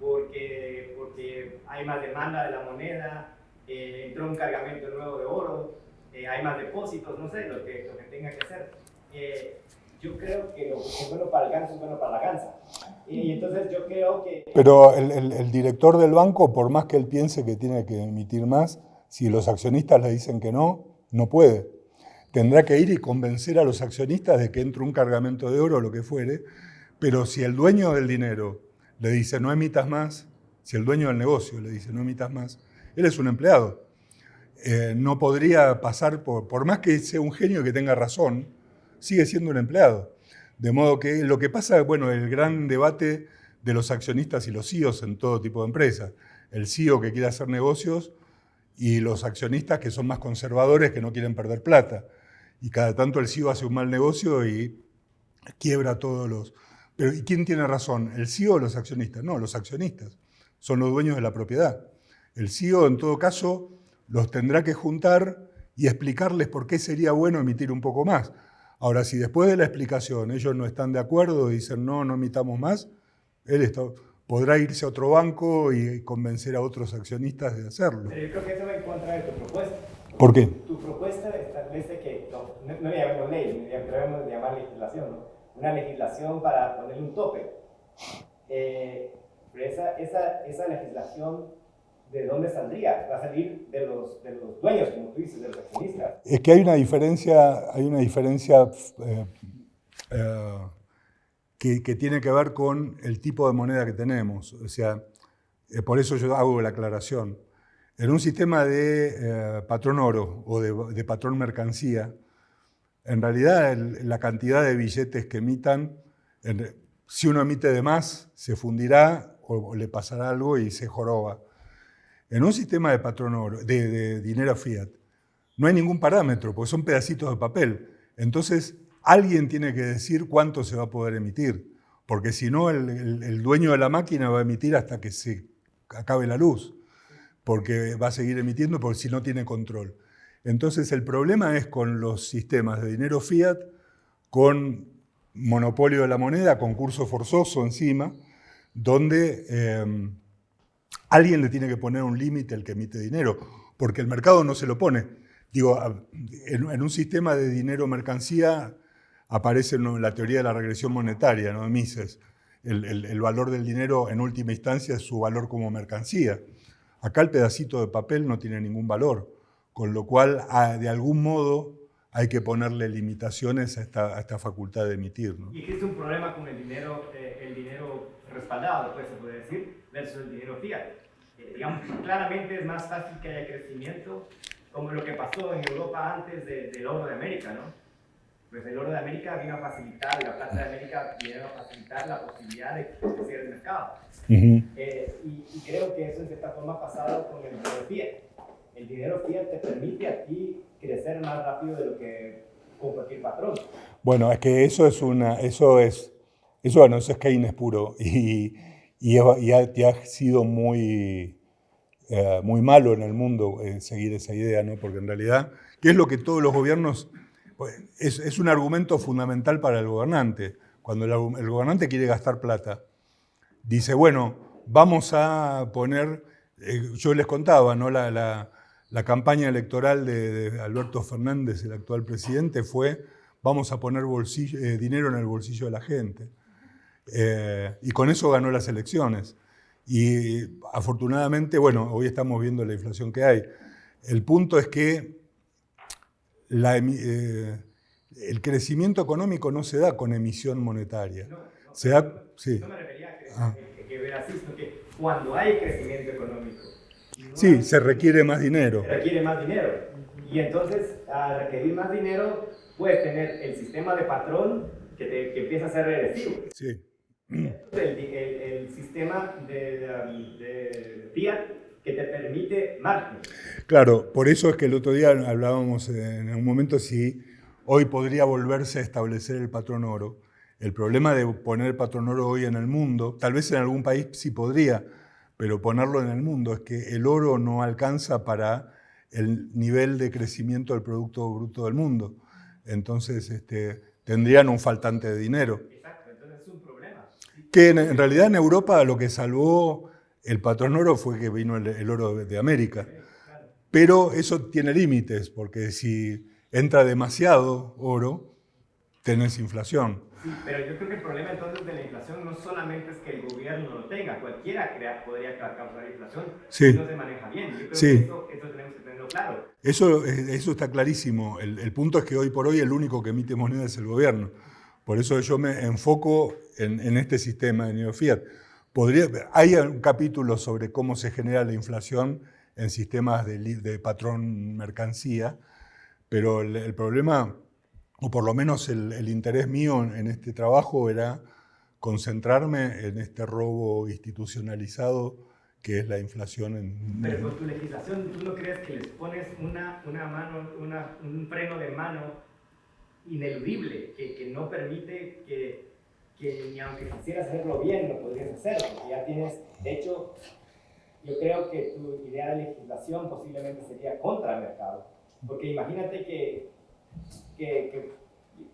porque, porque hay más demanda de la moneda, eh, entró un cargamento nuevo de oro, eh, hay más depósitos, no sé, lo que, lo que tenga que hacer. Eh, yo creo que lo que es bueno para el ganso es bueno para la gansa. Y entonces yo creo que... Pero el, el, el, director del banco, por más que él piense que tiene que emitir más, si los accionistas le dicen que no, no puede. Tendrá que ir y convencer a los accionistas de que entre un cargamento de oro o lo que fuere, pero si el dueño del dinero le dice no emitas más, si el dueño del negocio le dice no emitas más, él es un empleado. Eh, no podría pasar por, por más que sea un genio que tenga razón, sigue siendo un empleado. De modo que lo que pasa, bueno, el gran debate de los accionistas y los CEOs en todo tipo de empresas. El CEO que quiere hacer negocios y los accionistas que son más conservadores, que no quieren perder plata. Y cada tanto el CEO hace un mal negocio y quiebra todos los... Pero ¿y quién tiene razón? ¿El CEO o los accionistas? No, los accionistas. Son los dueños de la propiedad. El CEO, en todo caso, los tendrá que juntar y explicarles por qué sería bueno emitir un poco más. Ahora, si después de la explicación ellos no están de acuerdo y dicen no, no emitamos más, él está, podrá irse a otro banco y convencer a otros accionistas de hacerlo. Pero yo creo que eso va en contra de tu propuesta. ¿Por qué? Tu propuesta establece que, no, no, le llamemos ley, debemos llamar legislación, ¿no? Una legislación para ponerle un tope. Eh, pero esa, esa, esa legislación ¿de dónde saldría? Va a salir de los, de los dueños, como tú dices, de los accionistas. Es que hay una diferencia, hay una diferencia eh, eh, que, que, tiene que ver con el tipo de moneda que tenemos. O sea, eh, por eso yo hago la aclaración. En un sistema de patrón oro o de, de, patrón mercancía, en realidad la cantidad de billetes que emitan, si uno emite de más, se fundirá o, le pasará algo y se joroba. En un sistema de patrón de, dinero fiat, no hay ningún parámetro, porque son pedacitos de papel. Entonces, alguien tiene que decir cuánto se va a poder emitir, porque si no, el, el, el, dueño de la máquina va a emitir hasta que se acabe la luz, porque va a seguir emitiendo porque si no tiene control. Entonces, el problema es con los sistemas de dinero fiat, con monopolio de la moneda, concurso forzoso encima, donde... Eh, Alguien le tiene que poner un límite al que emite dinero, porque el mercado no se lo pone. Digo, en, un sistema de dinero-mercancía aparece la teoría de la regresión monetaria, ¿no? Mises. el, valor del dinero en última instancia es su valor como mercancía. Acá el pedacito de papel no tiene ningún valor, con lo cual de algún modo hay que ponerle limitaciones a esta, facultad de emitir. Y existe un problema con el dinero, eh, el dinero respaldado, pues se puede decir, versus el dinero fiat. Eh, digamos, claramente es más fácil que haya crecimiento, como lo que pasó en Europa antes del oro de América, ¿no? Pues el oro de América vino a facilitar, la plata de América vino a facilitar la posibilidad de crecer el mercado. Eh, y, creo que eso en cierta forma ha pasado con el dinero fiat. El dinero fiat te permite a crecer más rápido de lo que con cualquier patrón. Bueno, es que eso es una, eso es, eso, bueno, eso es Keynes puro y, y, ha, sido muy, eh, muy malo en el mundo eh, seguir esa idea, ¿no? Porque en realidad, ¿qué es lo que todos los gobiernos pues, es, un argumento fundamental para el gobernante. Cuando el, gobernante quiere gastar plata, dice, bueno, vamos a poner, eh, yo les contaba, ¿no? La, campaña electoral de, Alberto Fernández, el actual presidente, fue, vamos a poner eh, dinero en el bolsillo de la gente. Eh, y con eso ganó las elecciones. Y afortunadamente, bueno, hoy estamos viendo la inflación que hay. El punto es que eh, el crecimiento económico no se da con emisión monetaria. No, se da, sí. no me refería a que, ah. que, que cuando hay crecimiento económico. Sí, se requiere más dinero. Se requiere más dinero. Y entonces, al requerir más dinero, puedes tener el sistema de patrón que, te, que empieza a ser regresivo. Sí. El, el, sistema de, de, de fiat que te permite margen. Claro, por eso es que el otro día hablábamos en un momento si hoy podría volverse a establecer el patrón oro. El problema de poner el patrón oro hoy en el mundo, tal vez en algún país sí podría, pero ponerlo en el mundo es que el oro no alcanza para el nivel de crecimiento del Producto Bruto del mundo. Entonces este, tendrían un faltante de dinero. Exacto, entonces es un problema. Que en realidad en Europa lo que salvó el patrón oro fue que vino el, oro de América. Pero eso tiene límites, porque si entra demasiado oro, tenés inflación. Sí, pero yo creo que el problema entonces de la inflación no solamente es que el gobierno lo tenga, cualquiera crea, podría causar inflación si no se maneja bien. Yo creo sí. que eso, tenemos que tenerlo claro. Eso, eh, eso está clarísimo. El, punto es que hoy por hoy el único que emite moneda es el gobierno. Por eso yo me enfoco en, en este sistema de neofiat. Podría, hay un capítulo sobre cómo se genera la inflación en sistemas de, patrón mercancía, pero el, problema, o por lo menos el, interés mío en este trabajo era concentrarme en este robo institucionalizado que es la inflación. En, pero con tu legislación, ¿tú no crees que les pones una, una mano, un freno de mano ineludible que, que no permite que que ni aunque quisieras hacerlo bien lo podrías hacer, porque ya tienes, de hecho, yo creo que tu idea de legislación posiblemente sería contra el mercado, porque imagínate que, que,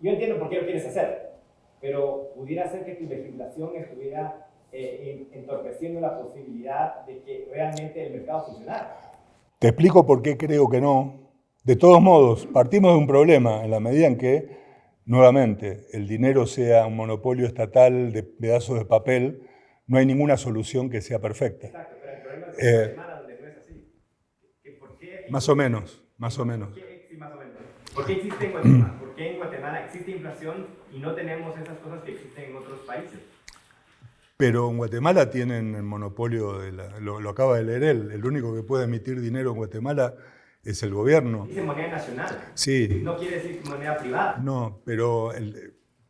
yo entiendo por qué lo quieres hacer, pero pudiera ser que tu legislación estuviera eh, entorpeciendo la posibilidad de que realmente el mercado funcionara. Te explico por qué creo que no. De todos modos, partimos de un problema en la medida en que nuevamente, el dinero sea un monopolio estatal de pedazos de papel, no hay ninguna solución que sea perfecta. Exacto, pero el problema es que Guatemala donde no es así. ¿Por qué más o menos, más o menos. ¿Por qué, sí, más o menos. ¿Por qué existe en Guatemala? ¿Por qué en Guatemala existe inflación y no tenemos esas cosas que existen en otros países? Pero en Guatemala tienen el monopolio, de la, lo, lo, acaba de leer él, el único que puede emitir dinero en Guatemala es el gobierno. Dice moneda nacional. Sí. No quiere decir moneda privada. No, pero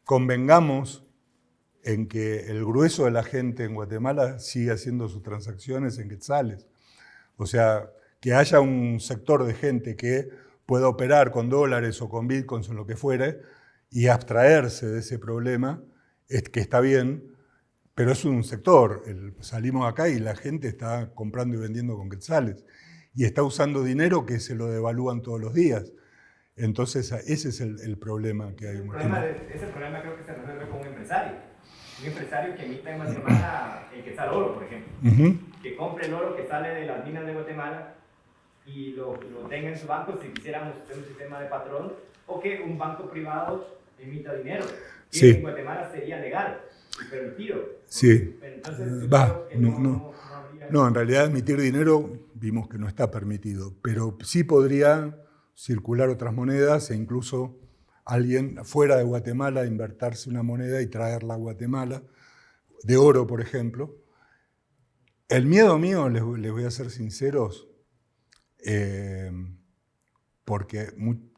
convengamos en que el grueso de la gente en Guatemala sigue haciendo sus transacciones en quetzales. O sea, que haya un sector de gente que pueda operar con dólares o con bitcoins o lo que fuere y abstraerse de ese problema, es que está bien, pero es un sector. salimos acá y la gente está comprando y vendiendo con quetzales y está usando dinero que se lo devalúan todos los días. Entonces, ese es el, problema que hay. El problema ese problema creo que se resuelve con un empresario. Un empresario que emita en Guatemala el que sale oro, por ejemplo. Que compre el oro que sale de las minas de Guatemala y lo, lo tenga en su banco si quisiéramos tener un sistema de patrón, o que un banco privado emita dinero. Sí. en Guatemala sería legal y permitido. Sí. Entonces, yo Va, no, no, no. en realidad emitir dinero vimos que no está permitido, pero sí podría circular otras monedas e incluso alguien fuera de Guatemala invertirse una moneda y traerla a Guatemala, de oro, por ejemplo. El miedo mío, les, les voy a ser sinceros, eh, porque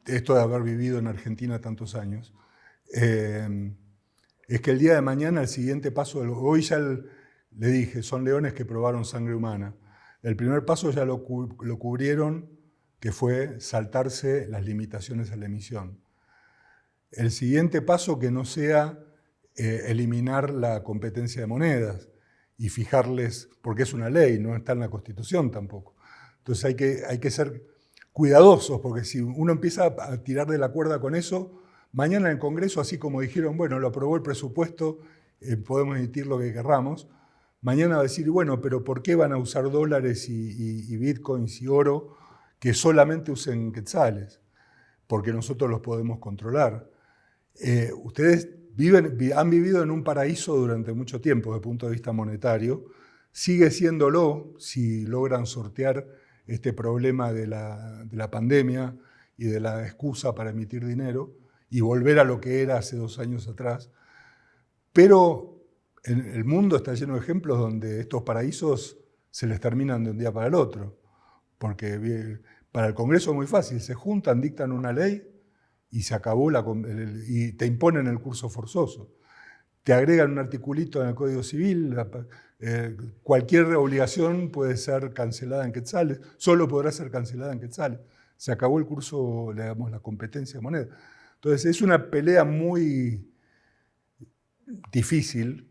esto de haber vivido en Argentina tantos años, eh, es que el día de mañana el siguiente paso, hoy ya le dije, son leones que probaron sangre humana. El primer paso ya lo, lo cubrieron, que fue saltarse las limitaciones a la emisión. El siguiente paso que no sea eh, eliminar la competencia de monedas y fijarles, porque es una ley, no está en la Constitución tampoco. Entonces hay que, hay que ser cuidadosos, porque si uno empieza a tirar de la cuerda con eso, mañana en el Congreso, así como dijeron, bueno, lo aprobó el presupuesto, eh, podemos emitir lo que querramos, mañana va a decir, bueno, pero ¿por qué van a usar dólares y, bitcoins y oro que solamente usen quetzales? Porque nosotros los podemos controlar. Eh, ustedes viven, vi- han vivido en un paraíso durante mucho tiempo desde el punto de vista monetario, sigue siéndolo si logran sortear este problema de la, de la pandemia y de la excusa para emitir dinero y volver a lo que era hace dos años atrás. Pero el mundo está lleno de ejemplos donde estos paraísos se les terminan de un día para el otro. Porque para el Congreso es muy fácil, se juntan, dictan una ley y se acabó la, y te imponen el curso forzoso. Te agregan un articulito en el Código Civil, eh, cualquier obligación puede ser cancelada en quetzales, solo podrá ser cancelada en quetzales. Se acabó el curso, digamos, la competencia de moneda. Entonces es una pelea muy difícil,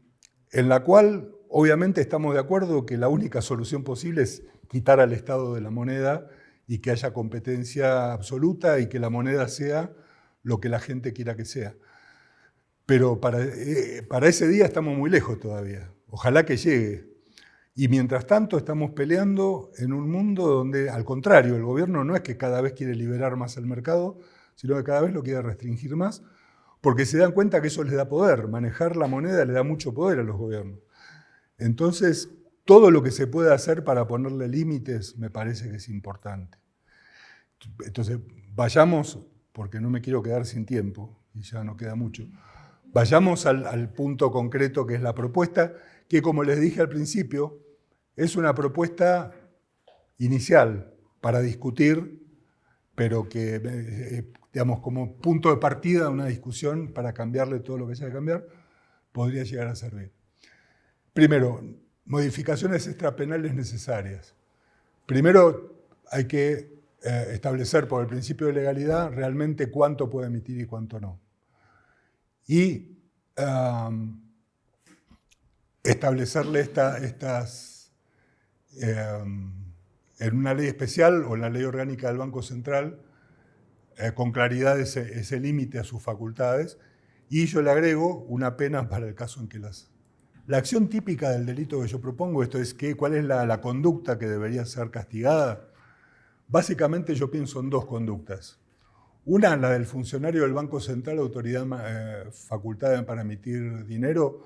en la cual obviamente estamos de acuerdo que la única solución posible es quitar al Estado de la moneda y que haya competencia absoluta y que la moneda sea lo que la gente quiera que sea. Pero para, eh, para ese día estamos muy lejos todavía. Ojalá que llegue. Y mientras tanto estamos peleando en un mundo donde, al contrario, el gobierno no es que cada vez quiere liberar más el mercado, sino que cada vez lo quiere restringir más, porque se dan cuenta que eso les da poder. Manejar la moneda le da mucho poder a los gobiernos. Entonces, todo lo que se puede hacer para ponerle límites me parece que es importante. Entonces, vayamos, porque no me quiero quedar sin tiempo, y ya no queda mucho, vayamos al punto concreto que es la propuesta, que como les dije al principio, es una propuesta inicial para discutir, pero que, eh, digamos, como punto de partida de una discusión para cambiarle todo lo que haya que cambiar, podría llegar a servir. Primero, modificaciones extrapenales necesarias. Primero, hay que eh, establecer por el principio de legalidad realmente cuánto puede emitir y cuánto no. Y establecerle esta- estas, um, en una ley especial o en la ley orgánica del Banco Central, eh, con claridad ese, ese límite a sus facultades. Y yo le agrego una pena para el caso en que las... La acción típica del delito que yo propongo, esto es que, cuál es la, la conducta que debería ser castigada. Básicamente yo pienso en dos conductas. Una, la del funcionario del Banco Central, autoridad eh, facultada para emitir dinero,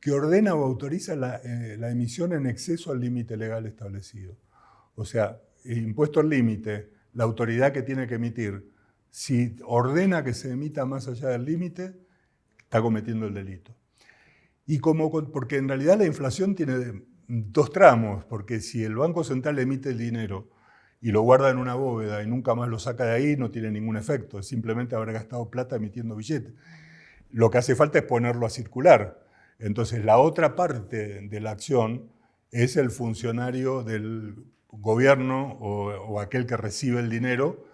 que ordena o autoriza la, eh, la emisión en exceso al límite legal establecido. O sea, impuesto al límite, la autoridad que tiene que emitir, si ordena que se emita más allá del límite, está cometiendo el delito. Y como, porque en realidad la inflación tiene dos tramos, porque si el Banco Central emite el dinero y lo guarda en una bóveda y nunca más lo saca de ahí, no tiene ningún efecto, simplemente haber gastado plata emitiendo billetes. Lo que hace falta es ponerlo a circular. Entonces la otra parte de la acción es el funcionario del gobierno o, aquel que recibe el dinero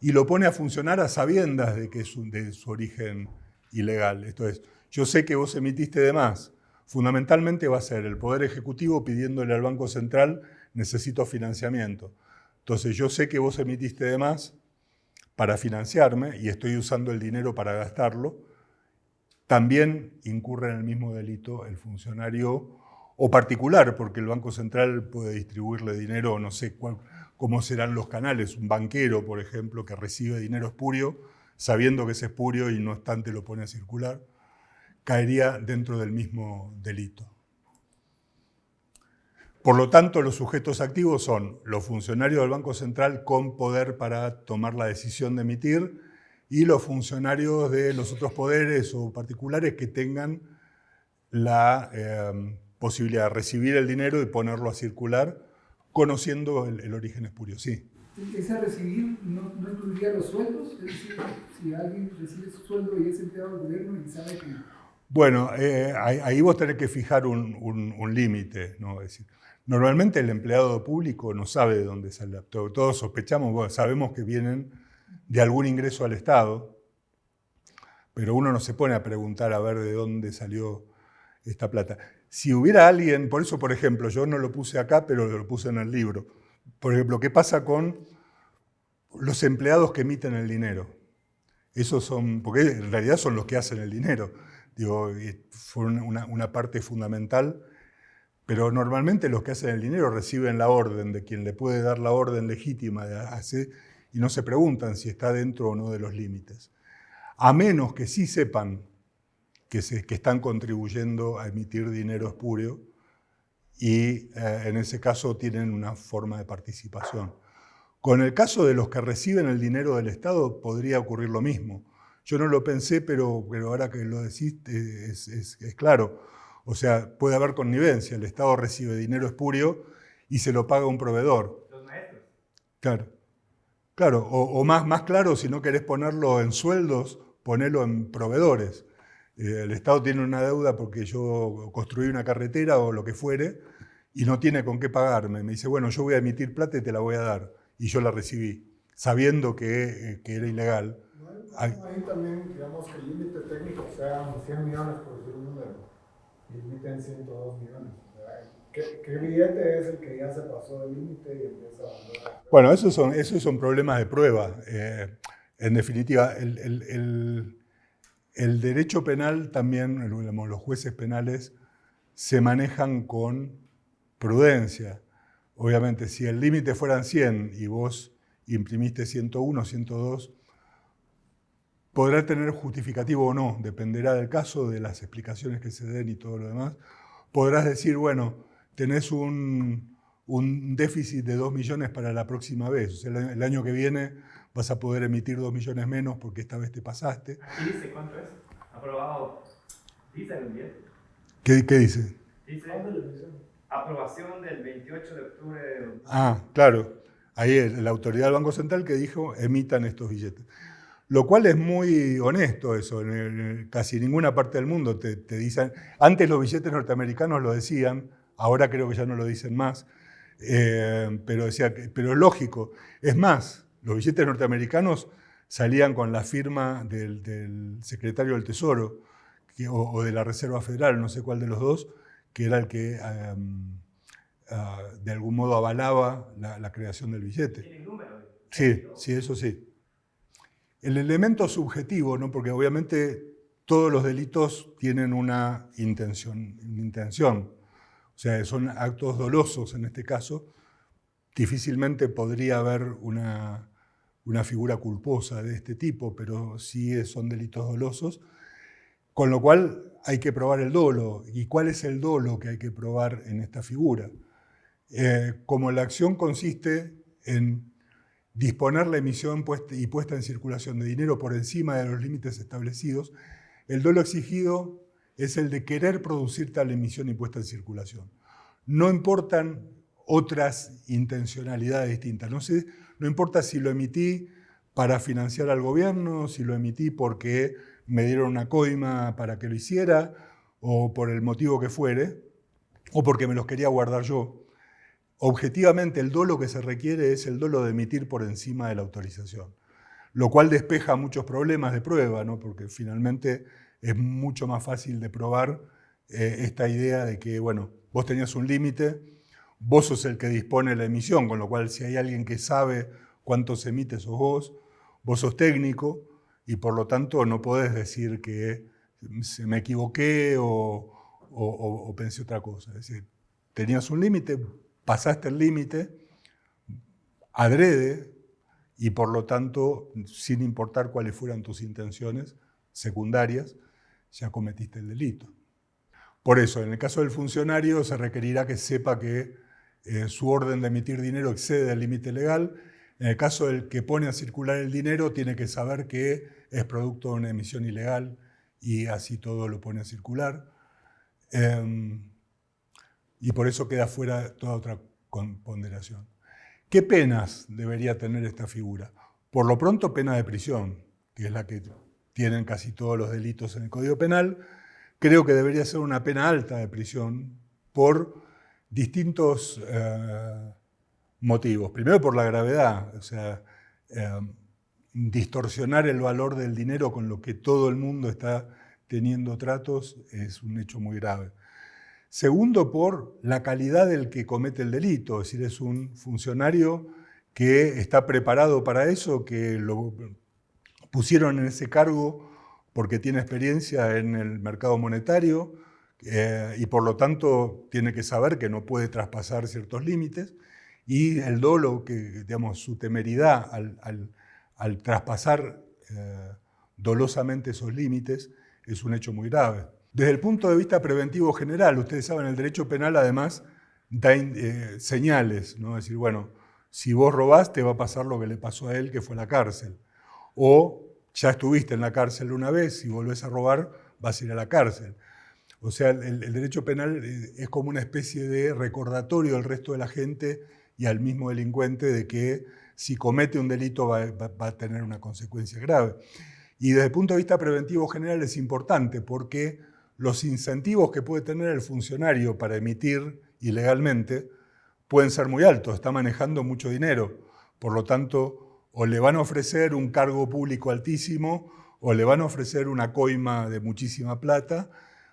y lo pone a funcionar a sabiendas de que es de su origen ilegal. Esto es, yo sé que vos emitiste de más. Fundamentalmente va a ser el Poder Ejecutivo pidiéndole al Banco Central, necesito financiamiento. Entonces yo sé que vos emitiste de más para financiarme y estoy usando el dinero para gastarlo. También incurre en el mismo delito el funcionario o particular, porque el Banco Central puede distribuirle dinero, no sé cuál, cómo serán los canales, un banquero, por ejemplo, que recibe dinero espurio, sabiendo que es espurio y no obstante lo pone a circular. caería dentro del mismo delito. Por lo tanto, los sujetos activos son los funcionarios del Banco Central con poder para tomar la decisión de emitir y los funcionarios de los otros poderes o particulares que tengan la eh, posibilidad de recibir el dinero y ponerlo a circular, conociendo el, origen espurio. Sí. ¿Ese recibir no, no, incluiría los sueldos? Es decir, si alguien recibe su sueldo y es empleado del gobierno y sabe que... Bueno, eh, ahí, vos tenés que fijar un, un, límite. ¿no? Es decir, normalmente el empleado público no sabe de dónde sale. Todos sospechamos, sabemos que vienen de algún ingreso al Estado, pero uno no se pone a preguntar a ver de dónde salió esta plata. Si hubiera alguien, por eso, por ejemplo, yo no lo puse acá, pero lo puse en el libro. Por ejemplo, ¿qué pasa con los empleados que emiten el dinero? Esos son, porque en realidad son los que hacen el dinero. Digo, fue una, una parte fundamental, pero normalmente los que hacen el dinero reciben la orden de quien le puede dar la orden legítima de hacer y no se preguntan si está dentro o no de los límites. A menos que sí sepan que, se, que están contribuyendo a emitir dinero espurio y eh, en ese caso tienen una forma de participación. Con el caso de los que reciben el dinero del Estado podría ocurrir lo mismo. Yo no lo pensé, pero, pero ahora que lo decís es, es, es claro. O sea, puede haber connivencia. El Estado recibe dinero espurio y se lo paga un proveedor. Los maestros. Claro. Claro, o, o, más, más claro, si no querés ponerlo en sueldos, ponelo en proveedores. Eh, el Estado tiene una deuda porque yo construí una carretera o lo que fuere y no tiene con qué pagarme. Me dice, bueno, yo voy a emitir plata y te la voy a dar. Y yo la recibí, sabiendo que, eh, era ilegal. También, digamos, el límite técnico sea 100 millones, por decir un número, y emiten 102 millones. ¿Qué, billete es el que ya se pasó del límite y empieza a... Bueno, esos son, esos son problemas de prueba. Eh, en definitiva, el, el el derecho penal también, los jueces penales, se manejan con prudencia. Obviamente, si el límite fueran 100 y vos imprimiste 101, 102, podrá tener justificativo o no, dependerá del caso, de las explicaciones que se den y todo lo demás. Podrás decir, bueno, tenés un, déficit de 2 millones para la próxima vez. O sea, el año que viene vas a poder emitir 2 millones menos porque esta vez te pasaste. ¿Y dice cuánto es? Aprobado. Dice el bien. ¿Qué, ¿Qué, dice? Dice aprobación del 28 de octubre de... Ah, claro. Ahí la autoridad del Banco Central que dijo emitan estos billetes. Lo cual es muy honesto eso. En casi ninguna parte del mundo te, te dicen... Antes los billetes norteamericanos lo decían, ahora creo que ya no lo dicen más. Eh, pero, decía que, pero es lógico. Es más, los billetes norteamericanos salían con la firma del, secretario del Tesoro o, de la Reserva Federal, no sé cuál de los dos, que era el que em, ah, de algún modo avalaba la, creación del billete. ¿Tiene número? Sí, sí, eso sí. El elemento subjetivo, ¿no? porque obviamente todos los delitos tienen una intención, una intención, o sea, son actos dolosos en este caso, difícilmente podría haber una, una figura culposa de este tipo, pero sí son delitos dolosos, con lo cual hay que probar el dolo. ¿Y cuál es el dolo que hay que probar en esta figura? Eh, como la acción consiste en disponer la emisión y puesta en circulación de dinero por encima de los límites establecidos, el dolo exigido es el de querer producir tal emisión y puesta en circulación. No importan otras intencionalidades distintas. No, no importa si lo emití para financiar al gobierno, si lo emití porque me dieron una coima para que lo hiciera, o por el motivo que fuere, o porque me los quería guardar yo. Objetivamente el dolo que se requiere es el dolo de emitir por encima de la autorización, lo cual despeja muchos problemas de prueba, ¿no? porque finalmente es mucho más fácil de probar eh, esta idea de que, bueno, vos tenías un límite, vos sos el que dispone la emisión, con lo cual si hay alguien que sabe cuánto se emite sos vos, vos sos técnico y por lo tanto no podés decir que me equivoqué o, o, pensé otra cosa. Es decir, tenías un límite, pasaste el límite, adrede y por lo tanto, sin importar cuáles fueran tus intenciones secundarias, ya cometiste el delito. Por eso, en el caso del funcionario se requerirá que sepa que eh, su orden de emitir dinero excede el límite legal. En el caso del que pone a circular el dinero, tiene que saber que es producto de una emisión ilegal y así todo lo pone a circular. Em, y por eso queda fuera toda otra ponderación. ¿Qué penas debería tener esta figura? Por lo pronto, pena de prisión, que es la que tienen casi todos los delitos en el Código Penal. Creo que debería ser una pena alta de prisión por distintos eh, motivos. Primero por la gravedad, o sea, eh, distorsionar el valor del dinero con lo que todo el mundo está teniendo tratos es un hecho muy grave. Segundo, por la calidad del que comete el delito, es decir, es un funcionario que está preparado para eso, que lo pusieron en ese cargo porque tiene experiencia en el mercado monetario eh, y por lo tanto tiene que saber que no puede traspasar ciertos límites y el dolo, que, digamos, su temeridad al, traspasar eh, dolosamente esos límites es un hecho muy grave. Desde el punto de vista preventivo general, ustedes saben, el derecho penal además da eh, señales, ¿no? Es decir, bueno, si vos robás te va a pasar lo que le pasó a él, que fue la cárcel. O ya estuviste en la cárcel una vez, si volvés a robar vas a ir a la cárcel. O sea, el, derecho penal eh, es como una especie de recordatorio al resto de la gente y al mismo delincuente de que si comete un delito va a tener una consecuencia grave. Y desde el punto de vista preventivo general es importante porque los incentivos que puede tener el funcionario para emitir ilegalmente pueden ser muy altos, está manejando mucho dinero. Por lo tanto, o le van a ofrecer un cargo público altísimo o le van a ofrecer una coima de muchísima plata.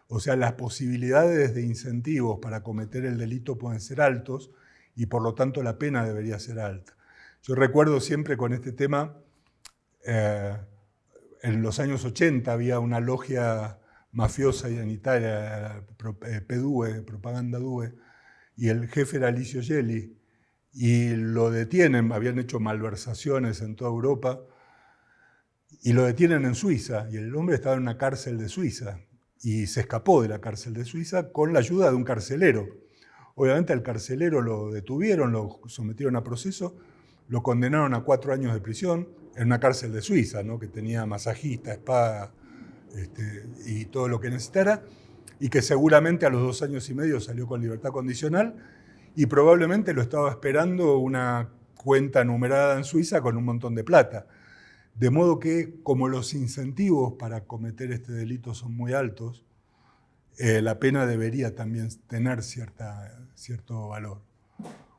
O sea, las posibilidades de incentivos para cometer el delito pueden ser altos y por lo tanto la pena debería ser alta. Yo recuerdo siempre con este tema, eh, en los años 80 había una logia mafiosa en Italia, eh, PDUE, Propaganda DUE, y el jefe era Alicio Gelli, y lo detienen, habían hecho malversaciones en toda Europa, y lo detienen en Suiza, y el hombre estaba en una cárcel de Suiza, y se escapó de la cárcel de Suiza con la ayuda de un carcelero. Obviamente al carcelero lo detuvieron, lo sometieron a proceso, lo condenaron a cuatro años de prisión en una cárcel de Suiza, que tenía masajista, espada, este, y todo lo que necesitara, y que seguramente a los dos años y medio salió con libertad condicional, y probablemente lo estaba esperando una cuenta numerada en Suiza con un montón de plata. De modo que, como los incentivos para cometer este delito son muy altos, eh, la pena debería también tener cierta, cierto valor.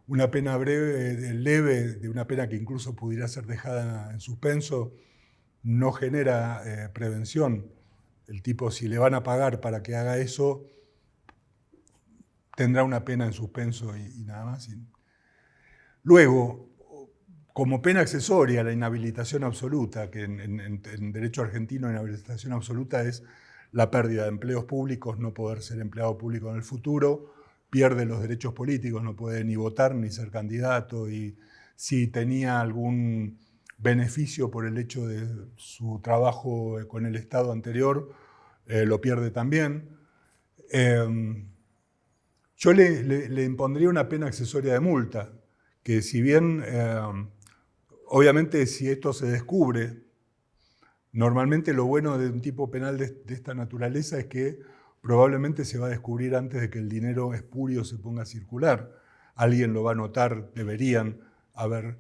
Una pena breve, leve, de una pena que incluso pudiera ser dejada en suspenso, no genera eh, prevención el tipo, si le van a pagar para que haga eso, tendrá una pena en suspenso y, nada más. Luego, como pena accesoria, la inhabilitación absoluta, que en, derecho argentino inhabilitación absoluta es la pérdida de empleos públicos, no poder ser empleado público en el futuro, pierde los derechos políticos, no puede ni votar ni ser candidato, y si tenía algún beneficio por el hecho de su trabajo con el Estado anterior, eh, lo pierde también. Em, yo le, impondría una pena accesoria de multa, que si bien, em, obviamente si esto se descubre, normalmente lo bueno de un tipo penal de, de, esta naturaleza es que probablemente se va a descubrir antes de que el dinero espurio se ponga a circular. Alguien lo va a notar, deberían haber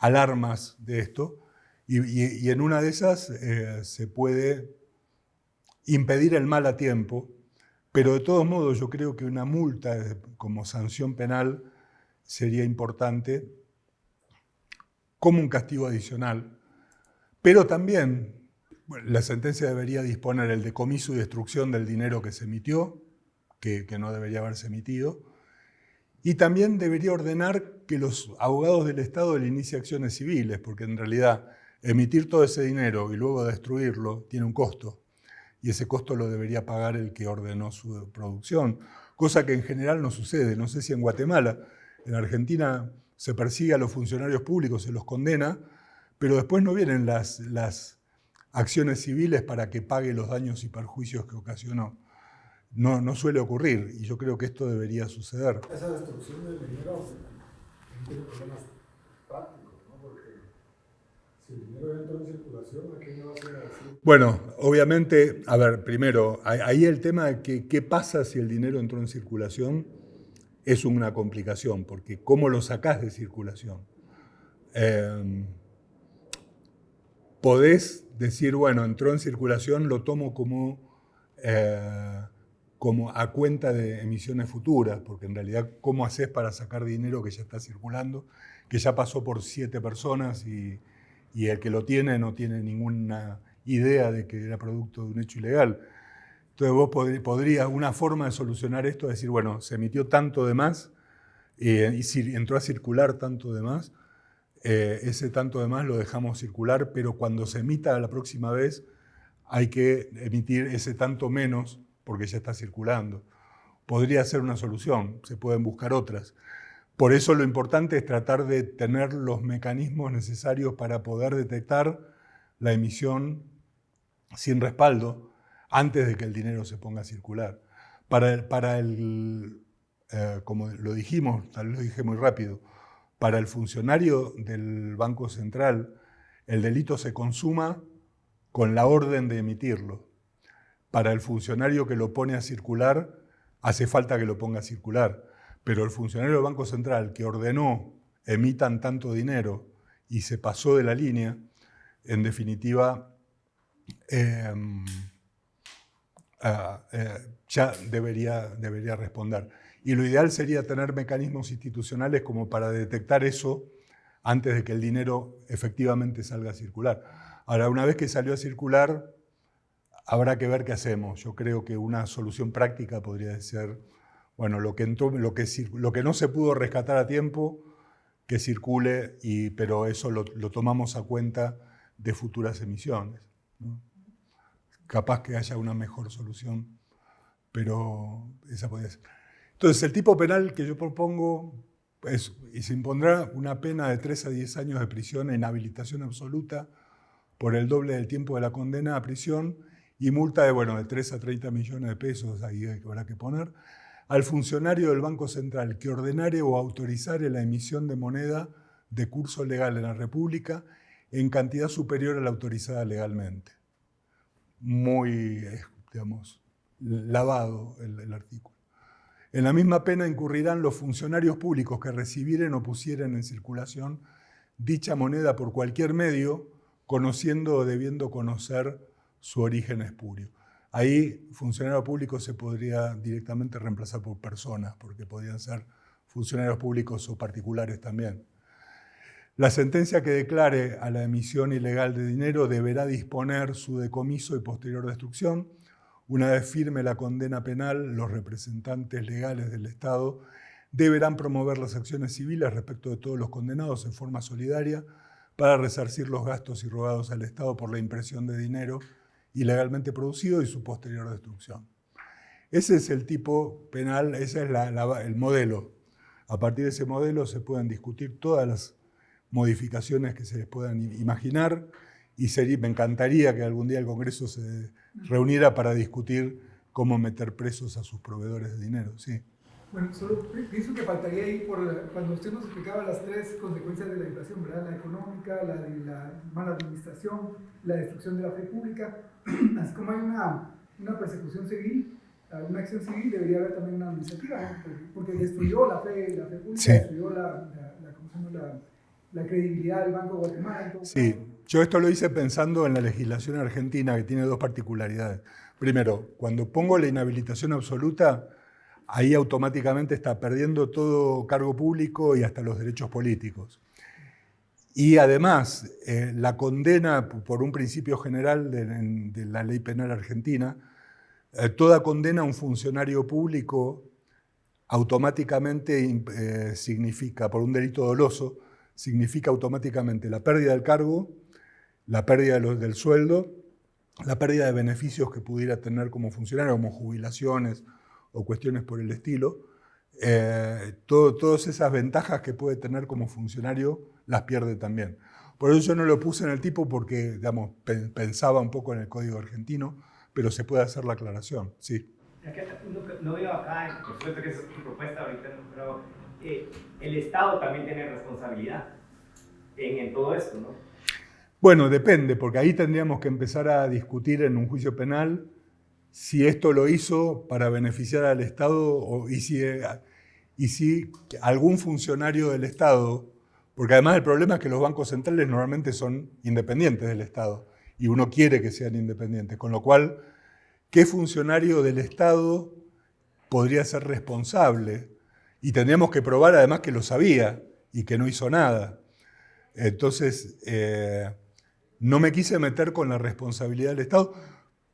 alarmas de esto, y, en una de esas eh, se puede impedir el mal a tiempo, pero de todos modos yo creo que una multa como sanción penal sería importante como un castigo adicional, pero también la sentencia debería disponer el decomiso y destrucción del dinero que se emitió, que no debería haberse emitido, y también debería ordenar que los abogados del Estado le inicien acciones civiles, porque en realidad emitir todo ese dinero y luego destruirlo tiene un costo. Y ese costo lo debería pagar el que ordenó su producción, cosa que en general no sucede. No sé si en Guatemala, en Argentina se persigue a los funcionarios públicos, se los condena, pero después no vienen las, acciones civiles para que pague los daños y perjuicios que ocasionó. No, suele ocurrir y yo creo que esto debería suceder. Esa destrucción del tiene problemas prácticos, ¿no? Porque si el dinero en circulación, ¿a qué va a? Bueno, obviamente, a ver, primero, ahí el tema de que qué pasa si el dinero entró en circulación es una complicación, porque ¿cómo lo sacás de circulación? Eh, podés decir, bueno, entró en circulación, lo tomo como, eh, como a cuenta de emisiones futuras, porque en realidad, ¿cómo haces para sacar dinero que ya está circulando, que ya pasó por siete personas y, el que lo tiene no tiene ninguna idea de que era producto de un hecho ilegal? Entonces vos podrías, una forma de solucionar esto es decir, bueno, se emitió tanto de más eh, y entró a circular tanto de más, eh, ese tanto de más lo dejamos circular, pero cuando se emita la próxima vez hay que emitir ese tanto menos porque ya está circulando. Podría ser una solución, se pueden buscar otras. Por eso lo importante es tratar de tener los mecanismos necesarios para poder detectar la emisión sin respaldo antes de que el dinero se ponga a circular. Para el, eh, como lo dijimos, lo dije muy rápido, para el funcionario del Banco Central, el delito se consuma con la orden de emitirlo. Para el funcionario que lo pone a circular, hace falta que lo ponga a circular. Pero el funcionario del Banco Central que ordenó emitan tanto dinero y se pasó de la línea, en definitiva, em, ah, eh, ya debería, debería responder. Y lo ideal sería tener mecanismos institucionales como para detectar eso antes de que el dinero efectivamente salga a circular. Ahora, una vez que salió a circular, habrá que ver qué hacemos. Yo creo que una solución práctica podría ser, bueno, lo que, lo que, lo que no se pudo rescatar a tiempo, que circule, y, pero eso lo, tomamos a cuenta de futuras emisiones. Capaz que haya una mejor solución, pero esa podría ser. Entonces, el tipo penal que yo propongo es, y se impondrá una pena de 3 a 10 años de prisión en habilitación absoluta por el doble del tiempo de la condena a prisión y multa de, bueno, de 3 a 30 millones de pesos, ahí habrá que poner, al funcionario del Banco Central que ordenare o autorizare la emisión de moneda de curso legal en la República en cantidad superior a la autorizada legalmente. Muy, eh, digamos, lavado el artículo. En la misma pena incurrirán los funcionarios públicos que recibieren o pusieren en circulación dicha moneda por cualquier medio, conociendo o debiendo conocer su origen espurio. Ahí funcionario público se podría directamente reemplazar por personas, porque podrían ser funcionarios públicos o particulares también. La sentencia que declare a la emisión ilegal de dinero deberá disponer su decomiso y posterior destrucción, una vez firme la condena penal, los representantes legales del Estado deberán promover las acciones civiles respecto de todos los condenados en forma solidaria para resarcir los gastos irrogados al Estado por la impresión de dinero ilegalmente producido y su posterior destrucción. Ese es el tipo penal, ese es el modelo. A partir de ese modelo se pueden discutir todas las modificaciones que se les puedan imaginar y me encantaría que algún día el Congreso se reuniera para discutir cómo meter presos a sus proveedores de dinero. Sí. Bueno, solo pienso que faltaría ahí por cuando usted nos explicaba las tres consecuencias de la inflación, ¿verdad? La económica, la de la mala administración, la destrucción de la fe pública. Así como hay una, una persecución civil, una acción civil, debería haber también una administrativa, porque destruyó la fe, la fe pública, destruyó la, la, la, credibilidad del Banco de Guatemala. Sí. Yo esto lo hice pensando en la legislación argentina, que tiene dos particularidades. Primero, cuando pongo la inhabilitación absoluta, ahí automáticamente está perdiendo todo cargo público y hasta los derechos políticos. Y además, eh, la condena por un principio general de, la ley penal argentina, eh, toda condena a un funcionario público automáticamente eh, significa, por un delito doloso, significa automáticamente la pérdida del cargo la pérdida del sueldo, la pérdida de beneficios que pudiera tener como funcionario, como jubilaciones o cuestiones por el estilo, eh, todas esas ventajas que puede tener como funcionario las pierde también. Por eso yo no lo puse en el tipo porque, digamos, pensaba un poco en el código argentino, pero se puede hacer la aclaración, sí. No, veo acá, por supuesto que es tu propuesta ahorita, pero eh, el Estado también tiene responsabilidad en, en todo esto, ¿no? Bueno, depende, porque ahí tendríamos que empezar a discutir en un juicio penal si esto lo hizo para beneficiar al Estado o, y, si, y si algún funcionario del Estado, porque además el problema es que los bancos centrales normalmente son independientes del Estado y uno quiere que sean independientes, con lo cual, ¿qué funcionario del Estado podría ser responsable? Y tendríamos que probar además que lo sabía y que no hizo nada. Entonces, eh, no me quise meter con la responsabilidad del Estado,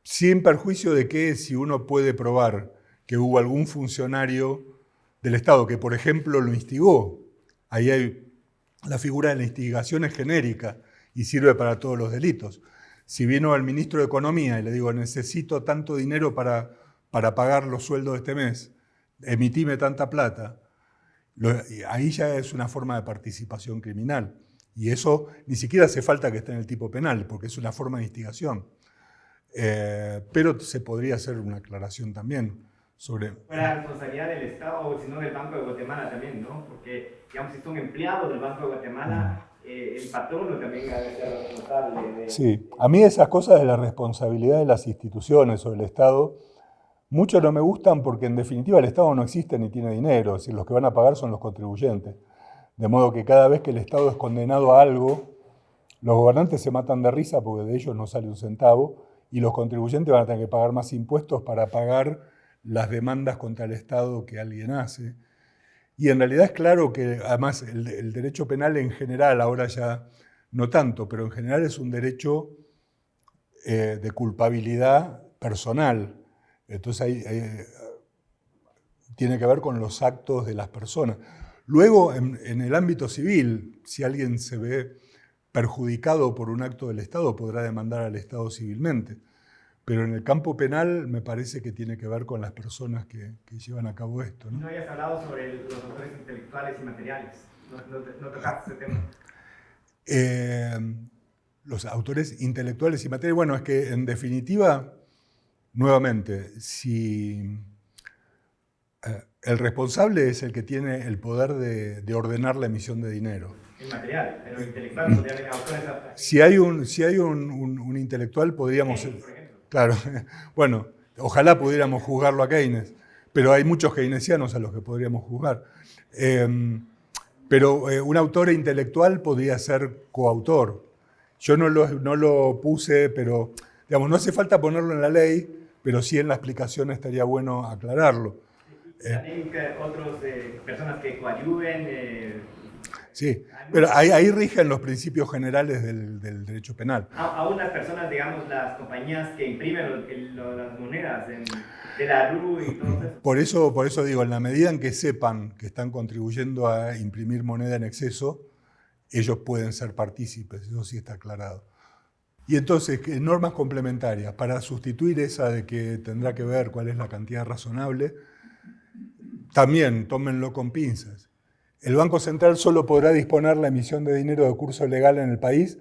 sin perjuicio de que si uno puede probar que hubo algún funcionario del Estado que, por ejemplo, lo instigó, ahí hay la figura de la instigación es genérica y sirve para todos los delitos. Si vino al ministro de Economía y le digo, necesito tanto dinero para, para pagar los sueldos de este mes, emitime tanta plata, ahí ya es una forma de participación criminal. Y eso ni siquiera hace falta que esté en el tipo penal, porque es una forma de instigación. Eh, pero se podría hacer una aclaración también sobre... La responsabilidad del Estado o si no del Banco de Guatemala también, ¿no? Porque, digamos, si son empleados del Banco de Guatemala, eh, el patrono también debe ser responsable. De... Sí, a mí esas cosas de la responsabilidad de las instituciones o del Estado, mucho no me gustan porque en definitiva el Estado no existe ni tiene dinero, es decir, los que van a pagar son los contribuyentes. De modo que cada vez que el Estado es condenado a algo, los gobernantes se matan de risa porque de ellos no sale un centavo y los contribuyentes van a tener que pagar más impuestos para pagar las demandas contra el Estado que alguien hace. Y en realidad es claro que además el, derecho penal en general, ahora ya no tanto, pero en general es un derecho eh, de culpabilidad personal. Entonces ahí, tiene que ver con los actos de las personas. Luego, en, el ámbito civil, si alguien se ve perjudicado por un acto del Estado, podrá demandar al Estado civilmente. Pero en el campo penal me parece que tiene que ver con las personas que, llevan a cabo esto. ¿no? habías hablado sobre los autores intelectuales y materiales. No, tocaste ese tema. Eh, los autores intelectuales y materiales. Bueno, es que en definitiva, nuevamente, si eh, el responsable es el que tiene el poder de, ordenar la emisión de dinero. El material, pero intelectual podría haber Si hay un, si hay un, intelectual, podríamos... claro, bueno, ojalá pudiéramos juzgarlo a Keynes, pero hay muchos keynesianos a los que podríamos juzgar. Em, pero eh, un autor intelectual podría ser coautor. Yo no lo, no lo puse, pero digamos, no hace falta ponerlo en la ley, pero sí en la explicación estaría bueno aclararlo. También otras eh, personas que coadyuven. Sí, pero ahí, ahí, rigen los principios generales del, del derecho penal. A, unas personas, digamos, las compañías que imprimen las monedas de la RU y todo eso. Por, eso. por eso digo, en la medida en que sepan que están contribuyendo a imprimir moneda en exceso, ellos pueden ser partícipes, eso sí está aclarado. Y entonces, normas complementarias para sustituir esa de que tendrá que ver cuál es la cantidad razonable, también tómenlo con pinzas. El Banco Central solo podrá disponer la emisión de dinero de curso legal en el país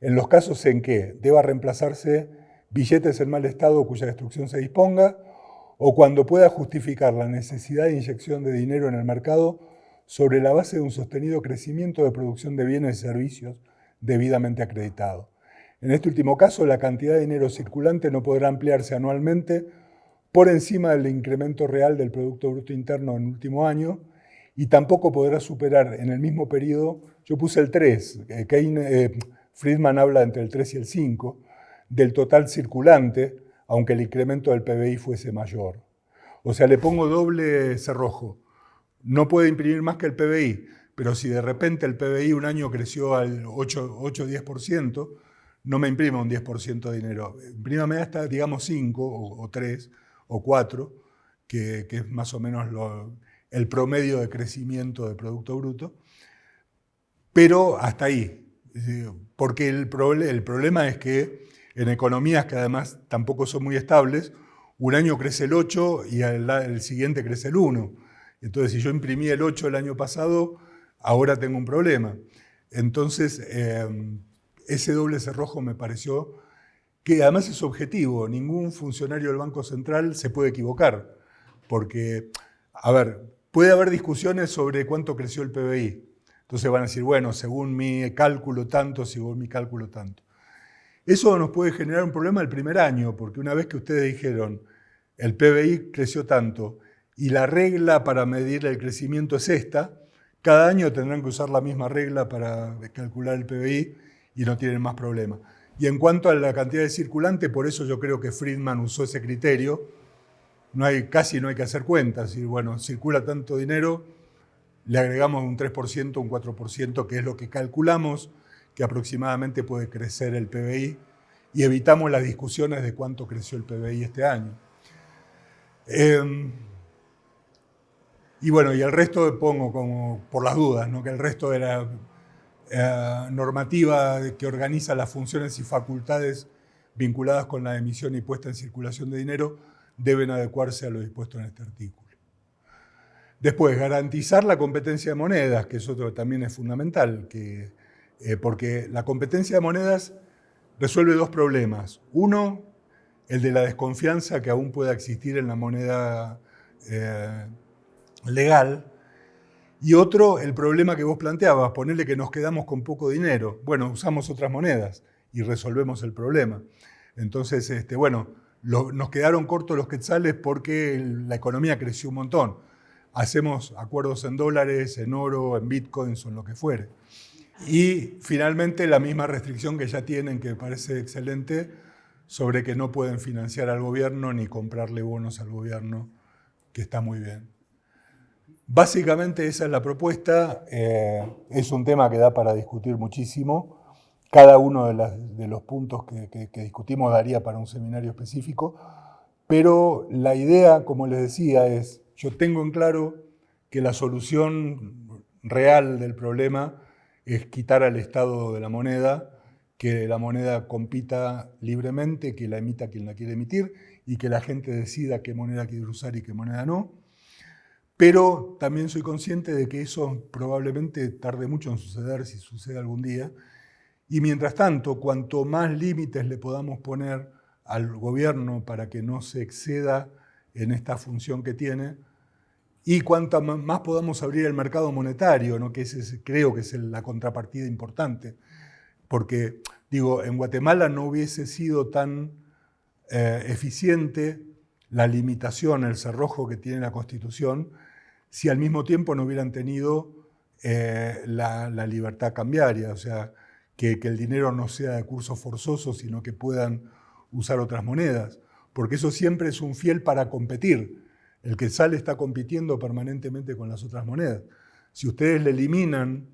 en los casos en que deba reemplazarse billetes en mal estado cuya destrucción se disponga, o cuando pueda justificar la necesidad de inyección de dinero en el mercado sobre la base de un sostenido crecimiento de producción de bienes y servicios debidamente acreditado. En este último caso, la cantidad de dinero circulante no podrá ampliarse anualmente por encima del incremento real del Producto Bruto Interno en el último año y tampoco podrá superar en el mismo periodo, yo puse el 3, eh, eh, Friedman habla entre el 3 y el 5, del total circulante, aunque el incremento del PBI fuese mayor. O sea, le pongo doble cerrojo. No puede imprimir más que el PBI, pero si de repente el PBI un año creció al 8-10%, no me imprima un 10% de dinero. Imprímame hasta, digamos, 5 o, o 3, o cuatro, que, es más o menos el promedio de crecimiento de Producto Bruto, pero hasta ahí. Porque el, el problema es que en economías que además tampoco son muy estables, un año crece el 8 y el, siguiente crece el 1. Entonces, si yo imprimí el 8 el año pasado, ahora tengo un problema. Entonces, em, ese doble cerrojo me pareció que además es objetivo, ningún funcionario del Banco Central se puede equivocar, porque, a ver, puede haber discusiones sobre cuánto creció el PBI. Entonces van a decir, bueno, según mi cálculo tanto, según mi cálculo tanto. Eso nos puede generar un problema el primer año, porque una vez que ustedes dijeron, el PBI creció tanto y la regla para medir el crecimiento es esta, cada año tendrán que usar la misma regla para calcular el PBI y no tienen más problema. Y en cuanto a la cantidad de circulante, por eso yo creo que Friedman usó ese criterio, no hay, casi no hay que hacer cuentas. Y bueno, circula tanto dinero, le agregamos un 3%, un 4%, que es lo que calculamos que aproximadamente puede crecer el PBI, y evitamos las discusiones de cuánto creció el PBI este año. Em, y bueno, y el resto pongo como por las dudas, ¿no? que el resto de la eh, normativa que organiza las funciones y facultades vinculadas con la emisión y puesta en circulación de dinero deben adecuarse a lo dispuesto en este artículo. Después, garantizar la competencia de monedas, que eso también es fundamental, que, eh, porque la competencia de monedas resuelve dos problemas. Uno, el de la desconfianza que aún pueda existir en la moneda eh, legal, y otro, el problema que vos planteabas, ponerle que nos quedamos con poco dinero. Bueno, usamos otras monedas y resolvemos el problema. Entonces, este, bueno, nos quedaron cortos los quetzales porque la economía creció un montón. Hacemos acuerdos en dólares, en oro, en bitcoins o en lo que fuere. Y finalmente la misma restricción que ya tienen, que parece excelente, sobre que no pueden financiar al gobierno ni comprarle bonos al gobierno, que está muy bien. Básicamente esa es la propuesta, eh, es un tema que da para discutir muchísimo. Cada uno de, los puntos que, discutimos daría para un seminario específico, pero la idea, como les decía, es, yo tengo en claro que la solución real del problema es quitar al Estado de la moneda, que la moneda compita libremente, que la emita quien la quiere emitir y que la gente decida qué moneda quiere usar y qué moneda no. Pero también soy consciente de que eso probablemente tarde mucho en suceder, si sucede algún día. Y mientras tanto, cuanto más límites le podamos poner al gobierno para que no se exceda en esta función que tiene, y cuanto más podamos abrir el mercado monetario, ¿no? que ese creo que es la contrapartida importante, porque digo, en Guatemala no hubiese sido tan eh, eficiente la limitación, el cerrojo que tiene la Constitución, si al mismo tiempo no hubieran tenido eh, la, libertad cambiaria, o sea, que, el dinero no sea de curso forzoso, sino que puedan usar otras monedas, porque eso siempre es un fiel para competir. El que sale está compitiendo permanentemente con las otras monedas. Si ustedes le eliminan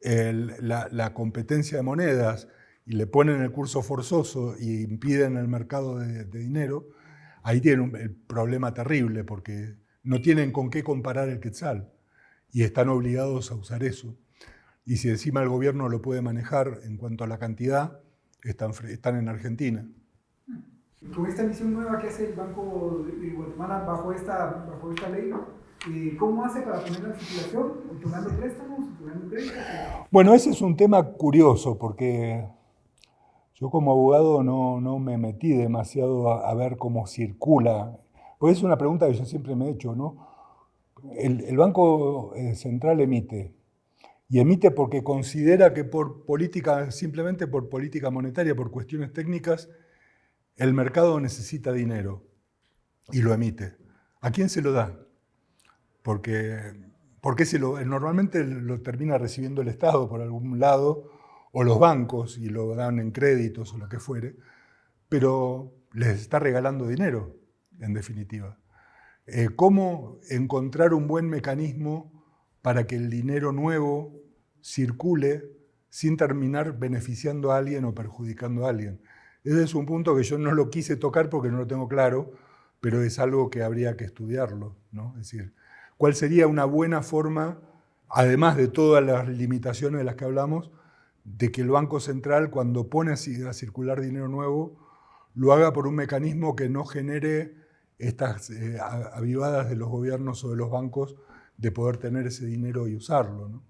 la, competencia de monedas y le ponen el curso forzoso y impiden el mercado de, dinero, ahí tienen un el problema terrible, porque no tienen con qué comparar el quetzal y están obligados a usar eso. Y si encima el gobierno lo puede manejar en cuanto a la cantidad, están, están en Argentina. Con esta misión nueva que hace el Banco de Guatemala bajo esta, bajo esta ley, eh, ¿cómo hace para poner la circulación? ¿Tomando préstamos? ¿Tomando créditos? Bueno, ese es un tema curioso porque yo como abogado no, no me metí demasiado a, a ver cómo circula pues es una pregunta que yo siempre me he hecho, ¿no? El, Banco eh, Central emite, y emite porque considera que por política, simplemente por política monetaria, por cuestiones técnicas, el mercado necesita dinero y lo emite. ¿A quién se lo da? Porque, porque lo, normalmente lo termina recibiendo el Estado por algún lado, o los bancos, y lo dan en créditos o lo que fuere, pero les está regalando dinero en definitiva. Eh, ¿Cómo encontrar un buen mecanismo para que el dinero nuevo circule sin terminar beneficiando a alguien o perjudicando a alguien? Ese es un punto que yo no lo quise tocar porque no lo tengo claro, pero es algo que habría que estudiarlo. ¿no? Es decir, ¿cuál sería una buena forma, además de todas las limitaciones de las que hablamos, de que el Banco Central, cuando pone a circular dinero nuevo, lo haga por un mecanismo que no genere estas eh, avivadas de los gobiernos o de los bancos de poder tener ese dinero y usarlo.